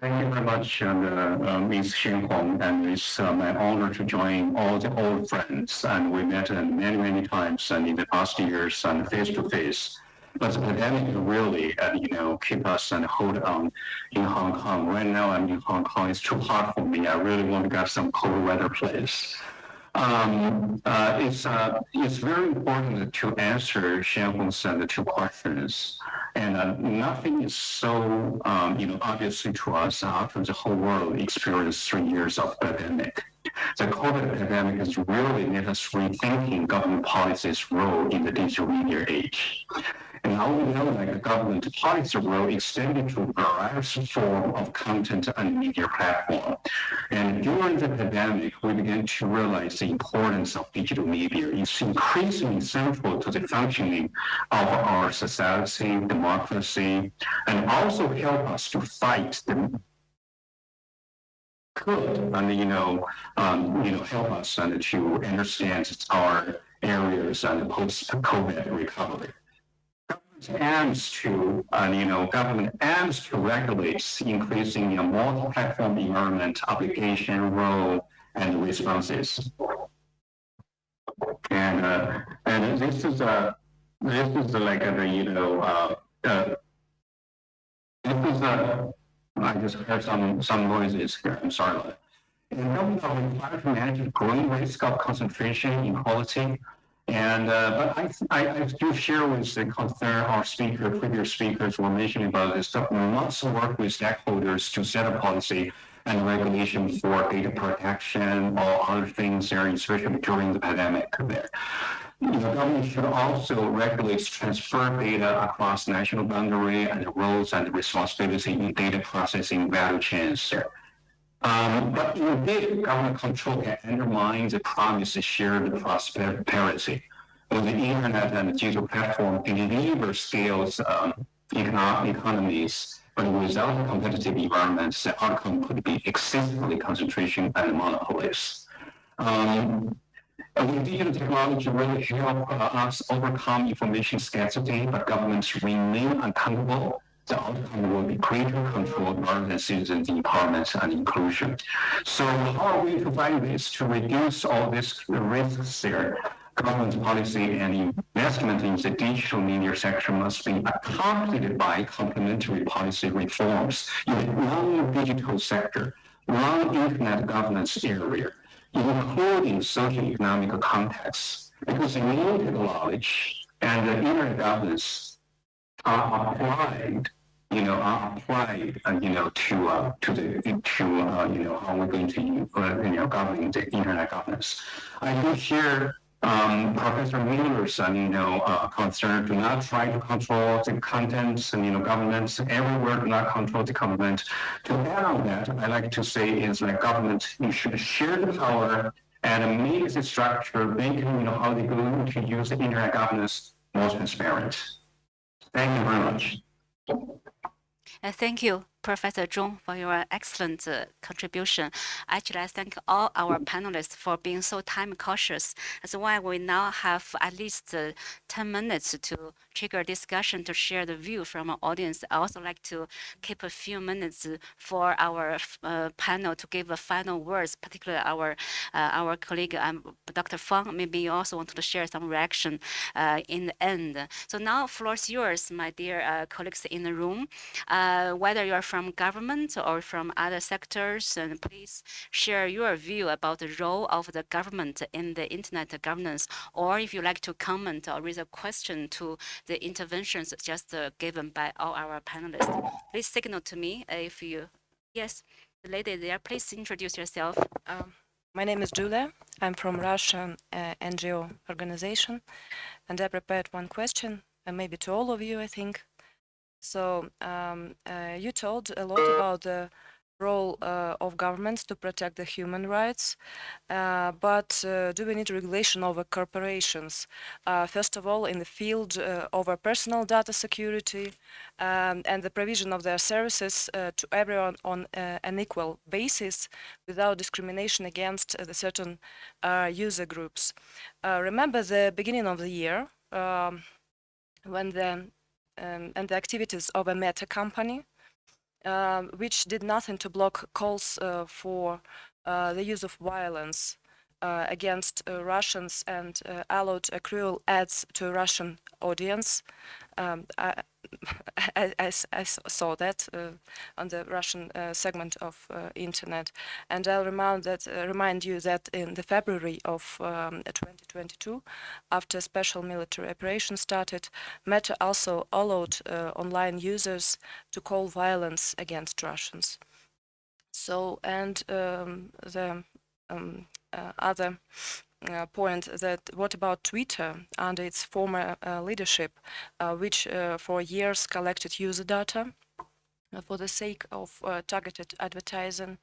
S3: Thank you very much, and, uh, uh, Ms. Xian Hong, and it's uh, my honor to join all the old friends. And we met many, many times and in the past years and face to face. But the pandemic really, uh, you know, keep us and hold on in Hong Kong. Right now, I'm in Hong Kong. It's too hot for me. I really want to get some cold weather place. Um, uh, it's, uh, it's very important to answer Xianhong's uh, the two questions. And uh, nothing is so, um, you know, obviously to us after the whole world experienced three years of pandemic. The COVID pandemic has really made us rethinking government policy's role in the digital media age. And now we know that the government policy will extend to various form of content and media platform. And during the pandemic, we began to realize the importance of digital media. It's increasingly central to the functioning of our society, democracy, and also help us to fight the could and you know um, you know help us and to understand our areas and post-COVID recovery aims to, uh, you know, government aims to regulate increasing a multi-platform environment obligation, role, and responses. And uh, and this is a this is like a, you know, uh, uh, this is a, I just heard some, some noises here, I'm sorry. And government are required to manage the growing risk of concentration inequality. And, uh, but I, I, I do share with the concern our speaker, previous speakers were mentioning about this, that we must work with stakeholders to set a policy and regulation for data protection or other things there, especially during the pandemic there. Know, government should also regulate transfer data across national boundary and the roles and responsibility in data processing value chains there. Um, but indeed, government control can undermine the promise of shared prosperity. When the internet and digital platform deliver scales um, economic economies, but without a competitive environment, the outcome could be excessively concentration and monopolies. Um, and digital technology really help uh, us overcome information scarcity, but governments remain accountable the outcome will be greater control than citizens' empowerment and inclusion. So how are we to find this to reduce all these risks there? Government policy and investment in the digital media sector must be accompanied by complementary policy reforms in the non-digital sector, non-internet governance area, including socio-economic contexts, because the limited knowledge and the internet governance applied, you know, are applied, uh, you know, to uh, to the to uh, you know how we're going to uh, you know govern the internet governance. I do share um, Professor Mueller's, you know, uh, concern. Do not try to control the contents and you know governments everywhere. Do not control the government. To add on that, I like to say is like government, you should share the power and make the structure, make you know how they're going to use the internet governance more transparent. Thank you very much.
S5: Uh, thank you, Professor Zhong, for your excellent uh, contribution. Actually, I thank all our panelists for being so time cautious. That's why we now have at least uh, 10 minutes to trigger discussion to share the view from our audience. I also like to keep a few minutes for our uh, panel to give a final words, particularly our uh, our colleague um, Dr. Fang. Maybe you also want to share some reaction uh, in the end. So now, floor is yours, my dear uh, colleagues in the room. Whether you're from government or from other sectors, and please share your view about the role of the government in the internet governance, or if you like to comment or raise a question to the interventions just uh, given by all our panelists. Please signal to me if you, yes, the lady there, please introduce yourself.
S10: Um, my name is Julia. I'm from Russian uh, NGO organization, and I prepared one question, and maybe to all of you, I think. So um, uh, you told a lot about the role uh, of governments to protect the human rights, uh, but uh, do we need regulation over corporations? Uh, first of all, in the field uh, over personal data security um, and the provision of their services to everyone on an equal basis without discrimination against certain user groups. remember the beginning of the year um, when the um, and the activities of a Meta company, um, which did nothing to block calls uh, for uh, the use of violence uh, against uh, Russians and uh, allowed cruel ads to a Russian audience. Um, I, I, I, saw that uh, on the Russian uh, segment of uh, internet, and I'll remind that remind you that in the February of um, 2022, after special military operation started, Meta also allowed online users to call violence against Russians. So, and um, the um, other uh, point that what about Twitter under its former uh, leadership, uh, which uh, for years collected user data for the sake of uh, targeted advertising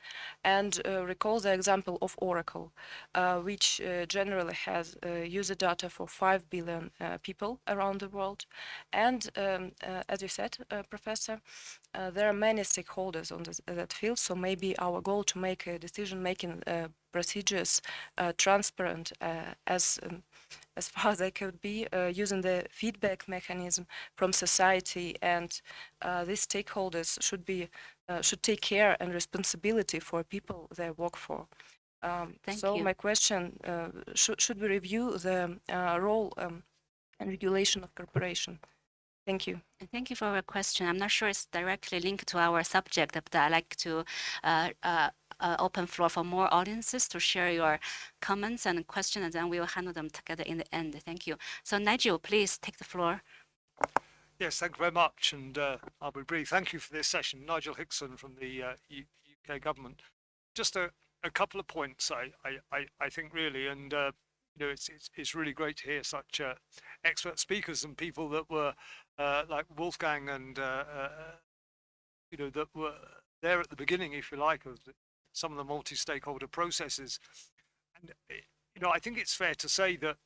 S10: and uh, recall the example of Oracle, uh, which generally has user data for 5 billion people around the world. And um, as you said, Professor, there are many stakeholders on this, that field, so maybe our goal to make a decision-making procedures uh, transparent uh, as um, as far as they could be uh, using the feedback mechanism from society and these stakeholders should be should take care and responsibility for people they work for. Um, so
S5: you.
S10: my question, should, should we review the role um, and regulation of corporation. Thank you.
S5: Thank you for your question. I'm not sure it's directly linked to our subject, but I'd like to uh, open floor for more audiences to share your comments and questions, and then we will handle them together in the end. Thank you. So Nigel, please take the floor.
S11: Yes, thank you very much, and uh, I'll be brief. Thank you for this session. Nigel Hickson from the uh, UK government. Just a, a couple of points, I, I, I, I think really, and uh, you know, it's, it's it's really great to hear such uh, expert speakers and people that were uh, like Wolfgang and uh, uh, you know that were there at the beginning, if you like, of the, some of the multi-stakeholder processes. And uh, you know, I think it's fair to say that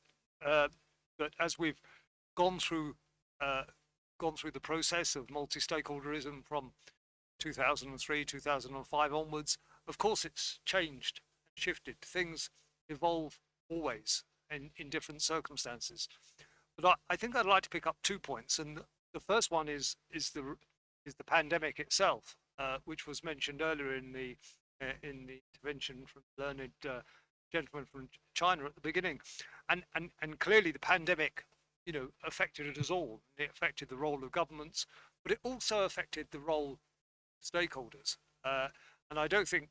S11: uh, that as we've gone through uh, gone through the process of multi-stakeholderism from 2003, 2005 onwards, of course it's changed, shifted. Things evolve always in, in different circumstances. But I, I think I'd like to pick up two points, and the first one is is the is the pandemic itself, uh, which was mentioned earlier in the in the intervention from the learned uh, gentleman from China at the beginning, and and and clearly the pandemic, you know, affected us all. It affected the role of governments, but it also affected the role of stakeholders. Uh, and I don't think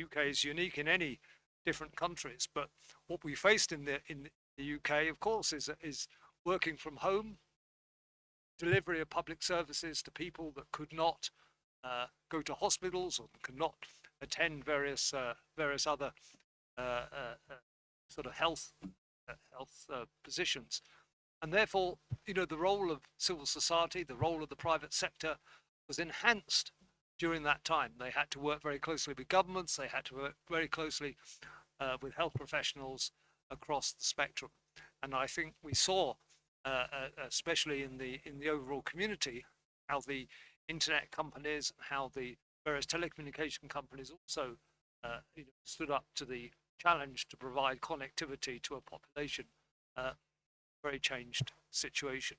S11: UK is unique in any different countries, but what we faced in the in the UK, of course, is is working from home, delivery of public services to people that could not uh, go to hospitals or could not attend various uh, various other uh, uh, sort of health health positions, and therefore, you know, the role of civil society, the role of the private sector, was enhanced during that time. They had to work very closely with governments. They had to work very closely uh, with health professionals across the spectrum, and I think we saw, uh, uh, especially in the in the overall community, how the internet companies, how the various telecommunication companies also uh, you know, stood up to the challenge to provide connectivity to a population. Uh, very changed situation.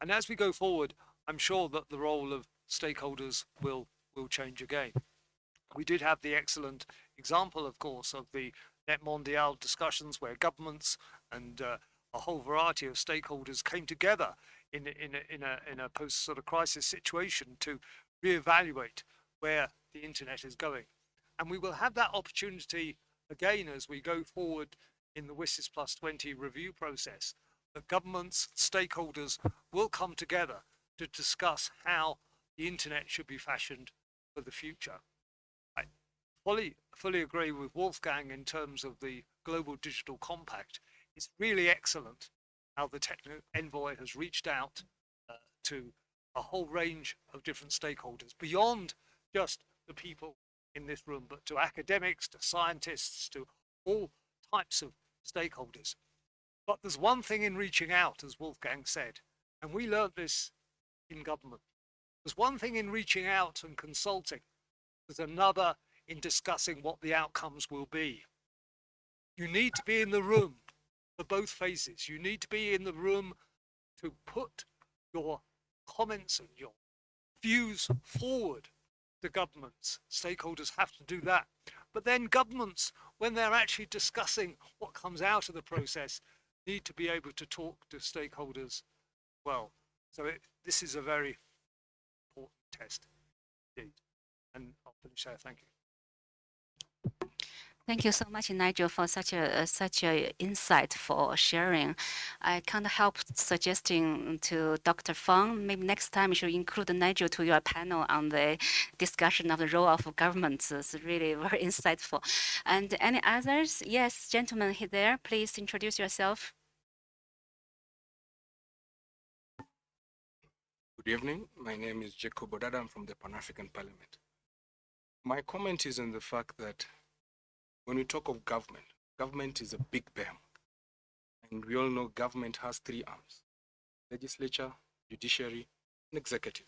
S11: And as we go forward, I'm sure that the role of stakeholders will will change again. We did have the excellent example, of course, of the Net Mundial discussions where governments and uh, a whole variety of stakeholders came together in in a, in a in a post sort of crisis situation to reevaluate where the internet is going, and we will have that opportunity again as we go forward in the WSIS Plus 20 review process. That governments, stakeholders will come together to discuss how the internet should be fashioned for the future. I fully fully agree with Wolfgang in terms of the Global Digital Compact. It's really excellent how the Techno Envoy has reached out uh, to a whole range of different stakeholders beyond just the people in this room, but to academics, to scientists, to all types of stakeholders. But there's one thing in reaching out, as Wolfgang said, and we learnt this in government. There's one thing in reaching out and consulting, there's another in discussing what the outcomes will be. You need to be in the room for both phases. You need to be in the room to put your comments and your views forward to governments. Stakeholders have to do that. But then governments, when they're actually discussing what comes out of the process, need to be able to talk to stakeholders well. So it, this is a very important test indeed. And I'll finish there. Thank you.
S5: Thank you so much, Nigel, for such a uh, such a insight for sharing. I can't help suggesting to Dr. Fang, maybe next time you should include Nigel to your panel on the discussion of the role of governments. It's really very insightful. And any others? Yes, gentlemen here there, please introduce yourself.
S12: Good evening. My name is Jacob Odada. I'm from the Pan African Parliament. My comment is on the fact that when we talk of government, government is a big behemoth. And we all know government has three arms legislature, judiciary, and executive.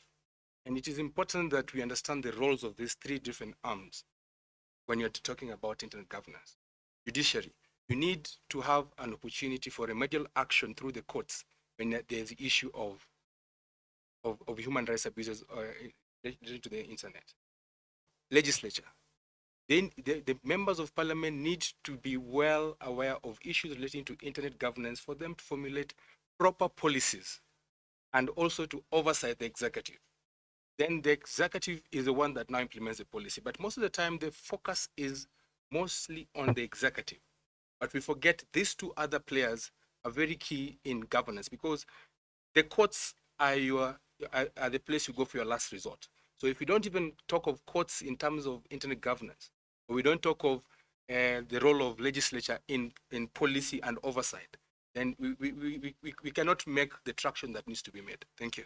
S12: And it is important that we understand the roles of these three different arms when you're talking about internet governance. Judiciary, you need to have an opportunity for remedial action through the courts when there's the issue of of, of human rights abuses uh, related to the internet. Legislature. Then the, the members of parliament need to be well aware of issues relating to internet governance for them to formulate proper policies and also to oversight the executive. Then the executive is the one that now implements the policy. But most of the time, the focus is mostly on the executive. But we forget these two other players are very key in governance because the courts are your are, are the place you go for your last resort. So if we don't even talk of courts in terms of internet governance, we don't talk of uh, the role of legislature in, in policy and oversight, then we, we, we, we, we cannot make the traction that needs to be made. Thank you.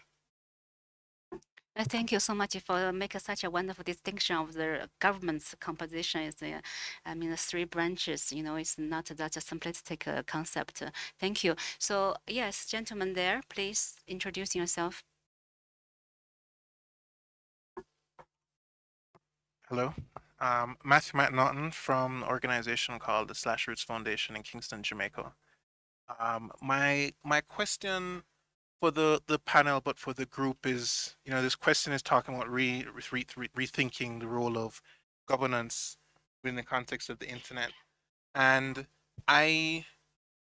S5: Uh, Thank you so much for making such a wonderful distinction of the government's composition. Is uh, I mean, the three branches. You know, it's not that a simplistic uh, concept. Uh, thank you. So yes, gentlemen there, please introduce yourself.
S13: Hello, um, Matthew McNaughton from an organization called the Slash Roots Foundation in Kingston, Jamaica. Um, my my question for the the panel, but for the group is, you know, this question is talking about re, re, re, rethinking the role of governance within the context of the internet, and I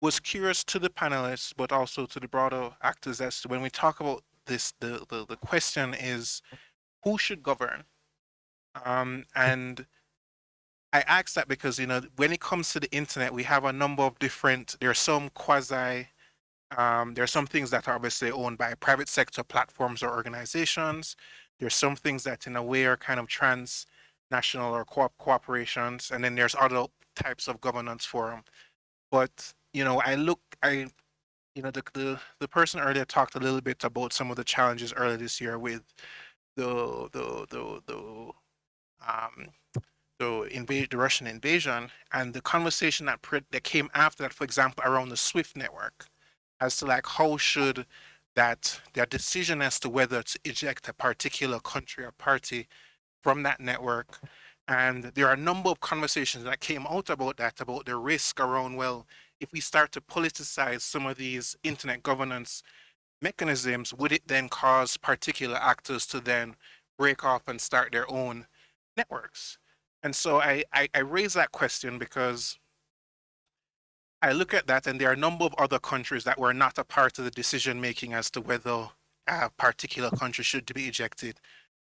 S13: was curious to the panelists, but also to the broader actors as to when we talk about this, the the, the question is, who should govern? Um, and I ask that because you know when it comes to the internet, we have a number of different. There are some quasi. Um, there are some things that are obviously owned by private sector platforms or organizations. There's some things that in a way are kind of transnational or co cooperations, and then there's other types of governance forum. But you know, I look, I, you know, the the the person earlier talked a little bit about some of the challenges earlier this year with the the the the um, the invade the Russian invasion and the conversation that that came after that, for example, around the SWIFT network, as to like how should that their decision as to whether to eject a particular country or party from that network. And there are a number of conversations that came out about that, about the risk around, well, if we start to politicize some of these internet governance mechanisms, would it then cause particular actors to then break off and start their own networks. And so I, I, I raise that question because I look at that and there are a number of other countries that were not a part of the decision making as to whether a particular country should be ejected,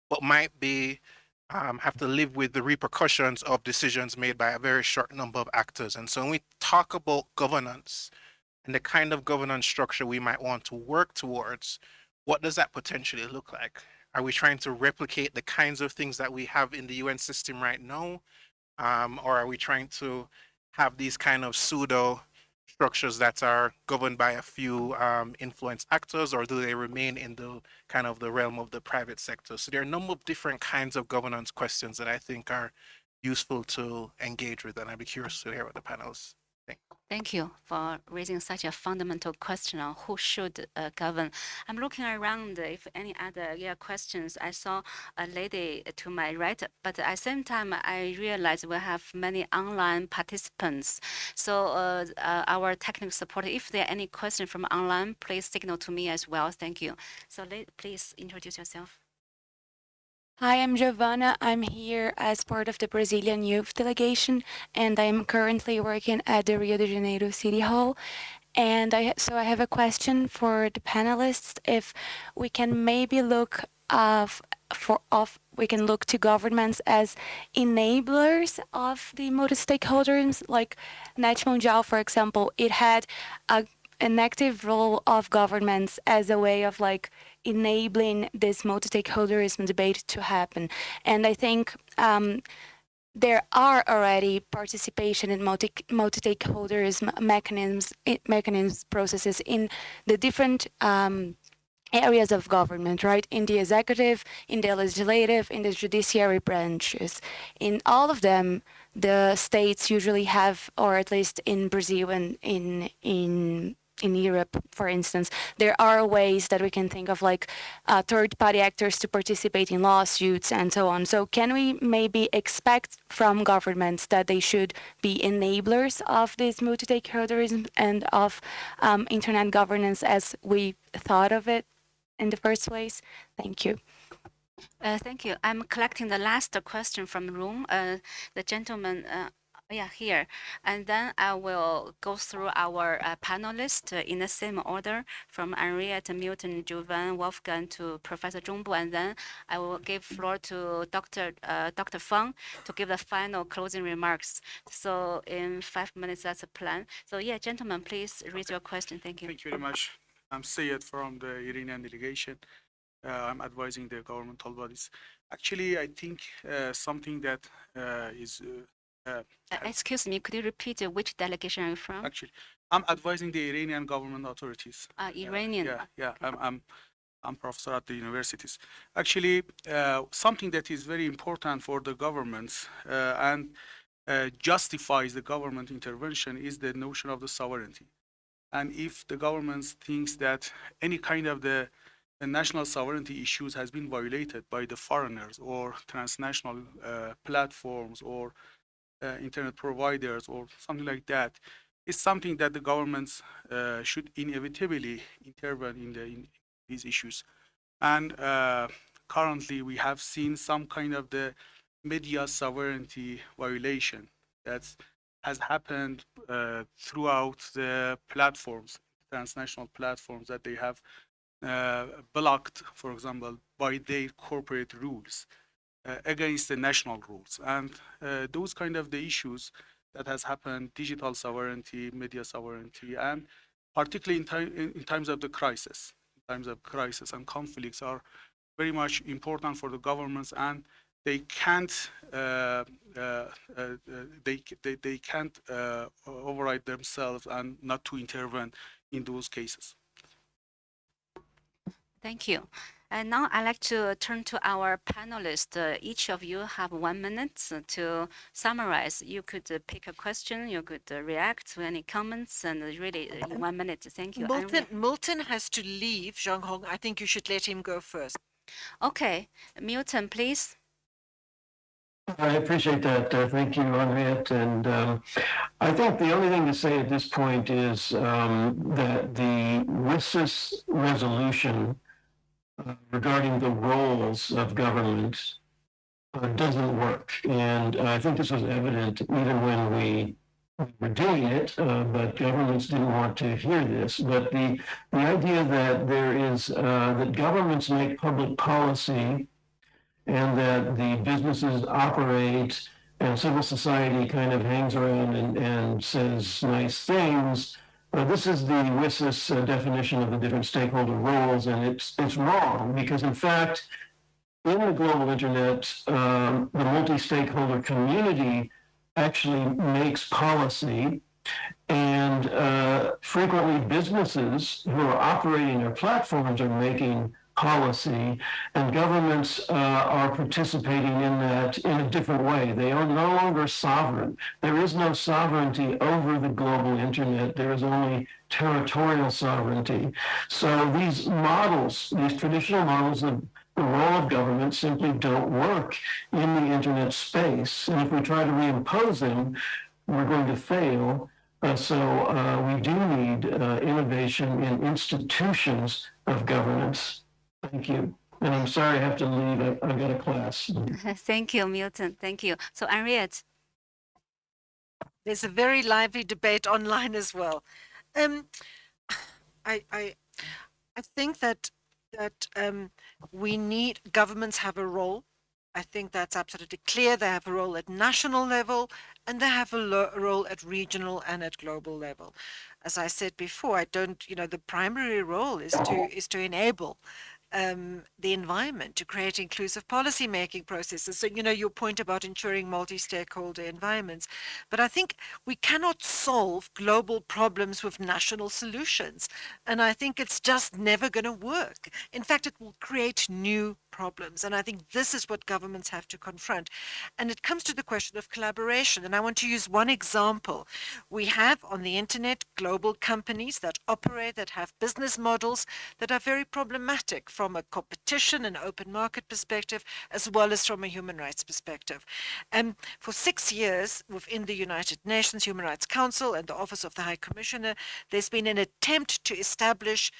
S13: but might be um, have to live with the repercussions of decisions made by a very short number of actors. And so when we talk about governance and the kind of governance structure we might want to work towards, what does that potentially look like? Are we trying to replicate the kinds of things that we have in the UN system right now? Um, or are we trying to have these kind of pseudo structures that are governed by a few um, influence actors, or do they remain in the kind of the realm of the private sector? So there are a number of different kinds of governance questions that I think are useful to engage with, and I'd be curious to hear what the panelists.
S5: Thank you for raising such a fundamental question on who should uh, govern. I'm looking around if any other yeah, questions. I saw a lady to my right, but at the same time, I realize we have many online participants. So uh, uh, our technical support, if there are any questions from online, please signal to me as well. Thank you. So please introduce yourself.
S14: Hi, I'm Giovanna. I'm here as part of the Brazilian youth delegation, and I'm currently working at the Rio de Janeiro City Hall. And I so I have a question for the panelists. If we can maybe look for of we can look to governments as enablers of the multi-stakeholders, like Net for example, it had a an active role of governments as a way of like enabling this multi-stakeholderism debate to happen. And I think um, there are already participation in multi multi-stakeholderism mechanisms, mechanisms processes in the different um, areas of government, right? In the executive, in the legislative, in the judiciary branches. In all of them, the states usually have, or at least in Brazil and in in in Europe, for instance, there are ways that we can think of like uh, third-party actors to participate in lawsuits and so on. So can we maybe expect from governments that they should be enablers of this multi-stakeholderism and of um, internet governance as we thought of it in the first place? Thank you.
S5: Uh, thank you. I'm collecting the last question from the room. Uh, the gentleman uh, Yeah, here. And then I will go through our uh, panelists uh, in the same order from Anriette, Milton, Jovan, Wolfgang to Professor Zhongbu. And then I will give floor to Dr. Uh, Dr. Fang to give the final closing remarks. So in five minutes, that's a plan. So yeah, gentlemen, please raise your question. Thank you.
S15: Thank you very much. I'm Sayed from the Iranian delegation. Uh, I'm advising the governmental bodies. Actually, I think uh, something that uh, is uh,
S5: excuse me, could you repeat uh, which delegation are you from?
S15: actually I'm advising the Iranian government authorities.
S5: Uh, Iranian.
S15: Yeah, yeah. I'm I'm I'm professor at the universities. Actually, uh, something that is very important for the governments uh, and uh, justifies the government intervention is the notion of the sovereignty. And if the government thinks that any kind of the, the national sovereignty issues has been violated by the foreigners or transnational uh, platforms or internet providers or something like that is something that the governments uh, should inevitably intervene in, the, in these issues. And uh, currently, we have seen some kind of the media sovereignty violation that has happened uh, throughout the platforms, transnational platforms that they have uh, blocked, for example, by their corporate rules uh, against the national rules. And uh, those kind of the issues that has happened, digital sovereignty, media sovereignty, and particularly in, in, times of the crisis, times of crisis and conflicts are very much important for the governments and they can't uh, uh, uh, uh, they, they they can't uh, override themselves and not to intervene in those cases.
S5: Thank you. And now I'd like to turn to our panelists. Uh, each of you have one minute uh, to summarize. You could uh, pick a question, you could uh, react to any comments, and uh, really uh, in one minute. Thank you.
S8: Milton, Milton has to leave, Zhang Hong. I think you should let him go first.
S5: Okay, Milton, please.
S6: I appreciate that. Uh, thank you, Anriette. And um, I think the only thing to say at this point is um, that the WSIS resolution regarding the roles of government uh, doesn't work. And I think this was evident even when we were doing it, uh, but governments didn't want to hear this. But the, the idea that there is, uh, that governments make public policy and that the businesses operate and civil society kind of hangs around and, and says nice things. Uh, this is the WSIS uh, definition of the different stakeholder roles, and it's it's wrong because in fact, in the global internet, um, the multi-stakeholder community actually makes policy, and uh, frequently businesses who are operating their platforms are making policy, and governments uh, are participating in that in a different way. They are no longer sovereign. There is no sovereignty over the global internet. There is only territorial sovereignty. So these models, these traditional models of the role of government simply don't work in the internet space. And if we try to reimpose them, we're going to fail. Uh, so uh, we do need uh, innovation in institutions of governance. Thank you. And I'm sorry I have to leave. I, I've got a class.
S5: Thank you, Milton. Thank you. So Anriette.
S8: There's a very lively debate online as well. Um, I, I, I think that that um, we need governments have a role. I think that's absolutely clear. They have a role at national level, and they have a role at regional and at global level. As I said before, I don't. You know, the primary role is to is to enable um, the environment to create inclusive policy making processes. So, you know, your point about ensuring multi stakeholder environments. But I think we cannot solve global problems with national solutions. And I think it's just never going to work. In fact, it will create new problems. And I think this is what governments have to confront. And it comes to the question of collaboration. And I want to use one example. We have on the internet global companies that operate, that have business models that are very problematic from a competition and open market perspective, as well as from a human rights perspective. And for six years within the United Nations Human Rights Council and the Office of the High Commissioner, there's been an attempt to establish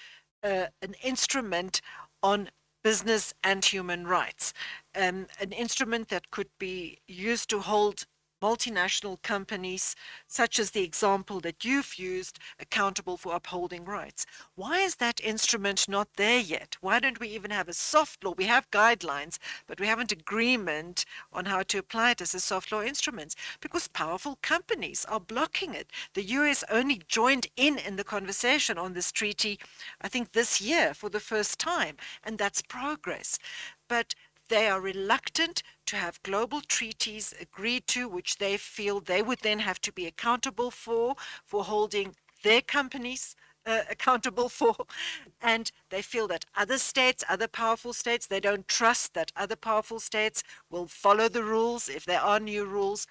S8: uh, an instrument on business and human rights, um, an instrument that could be used to hold multinational companies, such as the example that you've used, accountable for upholding rights. Why is that instrument not there yet? Why don't we even have a soft law? We have guidelines, but we haven't agreement on how to apply it as a soft law instrument because powerful companies are blocking it. The US only joined in in the conversation on this treaty, I think this year for the first time, and that's progress. But they are reluctant to have global treaties agreed to, which they feel they would then have to be accountable for, for holding their companies uh, accountable for. And they feel that other states, other powerful states, they don't trust that other powerful states will follow the rules if there are new rules.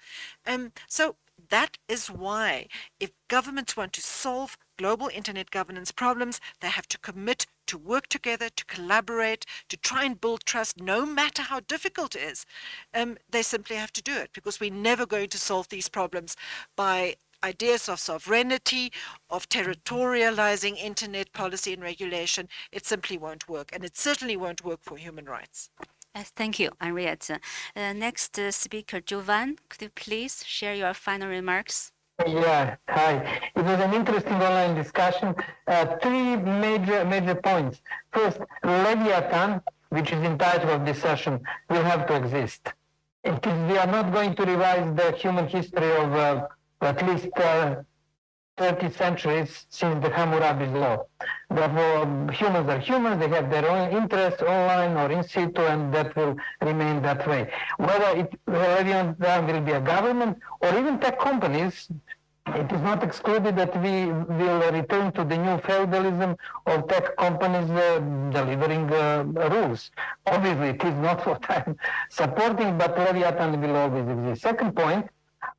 S8: Um, so that is why if governments want to solve global internet governance problems, they have to commit to work together, to collaborate, to try and build trust, no matter how difficult it is. Um, they simply have to do it because we're never going to solve these problems by ideas of sovereignty, of territorializing internet policy and regulation. It simply won't work. And it certainly won't work for human rights.
S5: Thank you, Anriette. Uh, next uh, speaker, Jovan, could you please share your final remarks?
S4: Yeah, hi. It was an interesting online discussion. Uh, three major major points. First, Leviathan, which is in title of this session, will have to exist. It is, we are not going to revise the human history of uh, at least uh, 30 centuries since the Hammurabi's law. Therefore, humans are humans, they have their own interests online or in situ, and that will remain that way. Whether it will be a government or even tech companies, it is not excluded that we will return to the new feudalism of tech companies uh, delivering uh, rules. Obviously, it is not what I'm supporting, but Leviathan will always exist. Second point,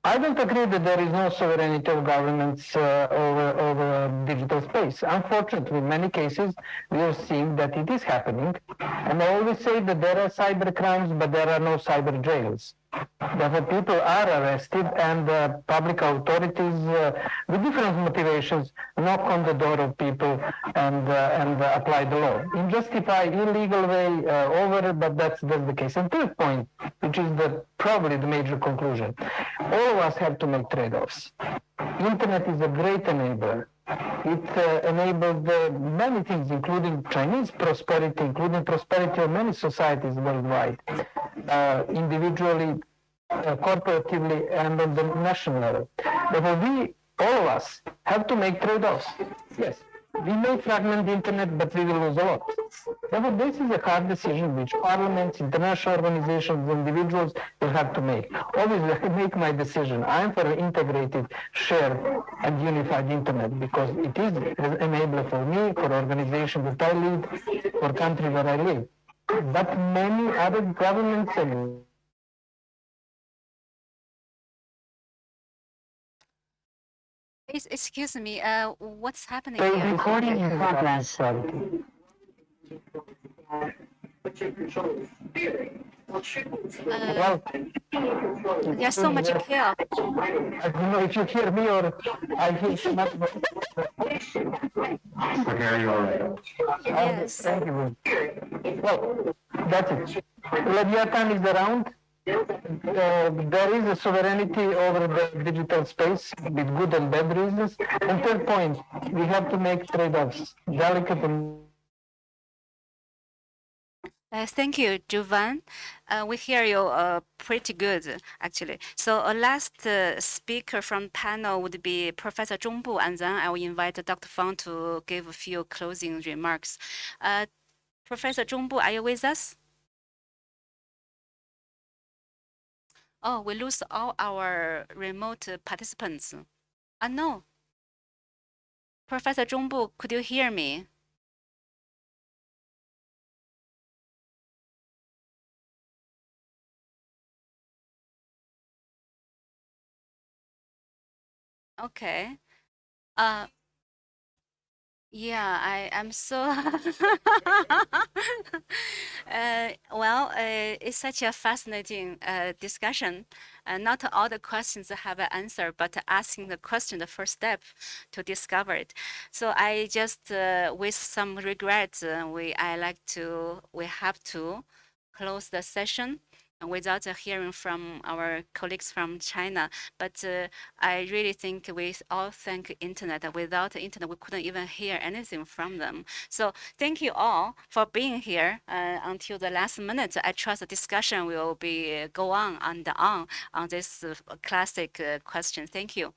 S4: I don't agree that there is no sovereignty of governments uh, over, over digital space. Unfortunately, in many cases, we are seeing that it is happening. And I always say that there are cyber crimes, but there are no cyber jails. Therefore, people are arrested and uh, public authorities uh, with different motivations knock on the door of people and, uh, and apply the law in justify illegal way uh, over, but that's, that's the case. And third point, which is the, probably the major conclusion, all of us have to make trade-offs. Internet is a great enabler. It uh, enabled uh, many things, including Chinese prosperity, including prosperity of many societies worldwide, uh, individually, uh, corporatively, and on the national level. Therefore, we, all of us, have to make trade-offs. Yes we may fragment the internet, but we will lose a lot. Therefore, this is a hard decision which parliaments, international organizations, individuals will have to make. Obviously, I make my decision. I am for an integrated, shared, and unified internet because it is an enabler for me, for organizations that I lead, for country where I live. But many other governments and
S5: excuse me, uh, what's happening
S4: The
S5: here?
S4: recording in progress.
S5: Uh, there's so much chaos.
S4: I don't know if you hear me or I hear someone.
S3: Okay, you all right?
S5: Yes.
S4: Thank you. Well, that's it. Leviathan is around. Uh, there is a sovereignty over the digital space with good and bad reasons. And third point, we have to make trade-offs, delicate and
S5: Uh, thank you, Jovan. Uh, we hear you uh, pretty good, actually. So a last uh, speaker from panel would be Professor Zhongbu, and then I will invite Dr. Fang to give a few closing remarks. Uh, Professor Zhongbu, are you with us? Oh, we lose all our remote participants. Ah, no. Professor Zhongbu, could you hear me? Okay. Uh, yeah, I am so. uh, well, uh, it's such a fascinating uh, discussion. Uh, not all the questions have an answer, but asking the question, the first step to discover it. So I just, uh, with some regret, uh, we I like to we have to close the session. Without uh, hearing from our colleagues from China. But uh, I really think we all thank internet. Without the internet, we couldn't even hear anything from them. So thank you all for being here uh, until the last minute. I trust the discussion will be go on and on on this classic question. Thank you.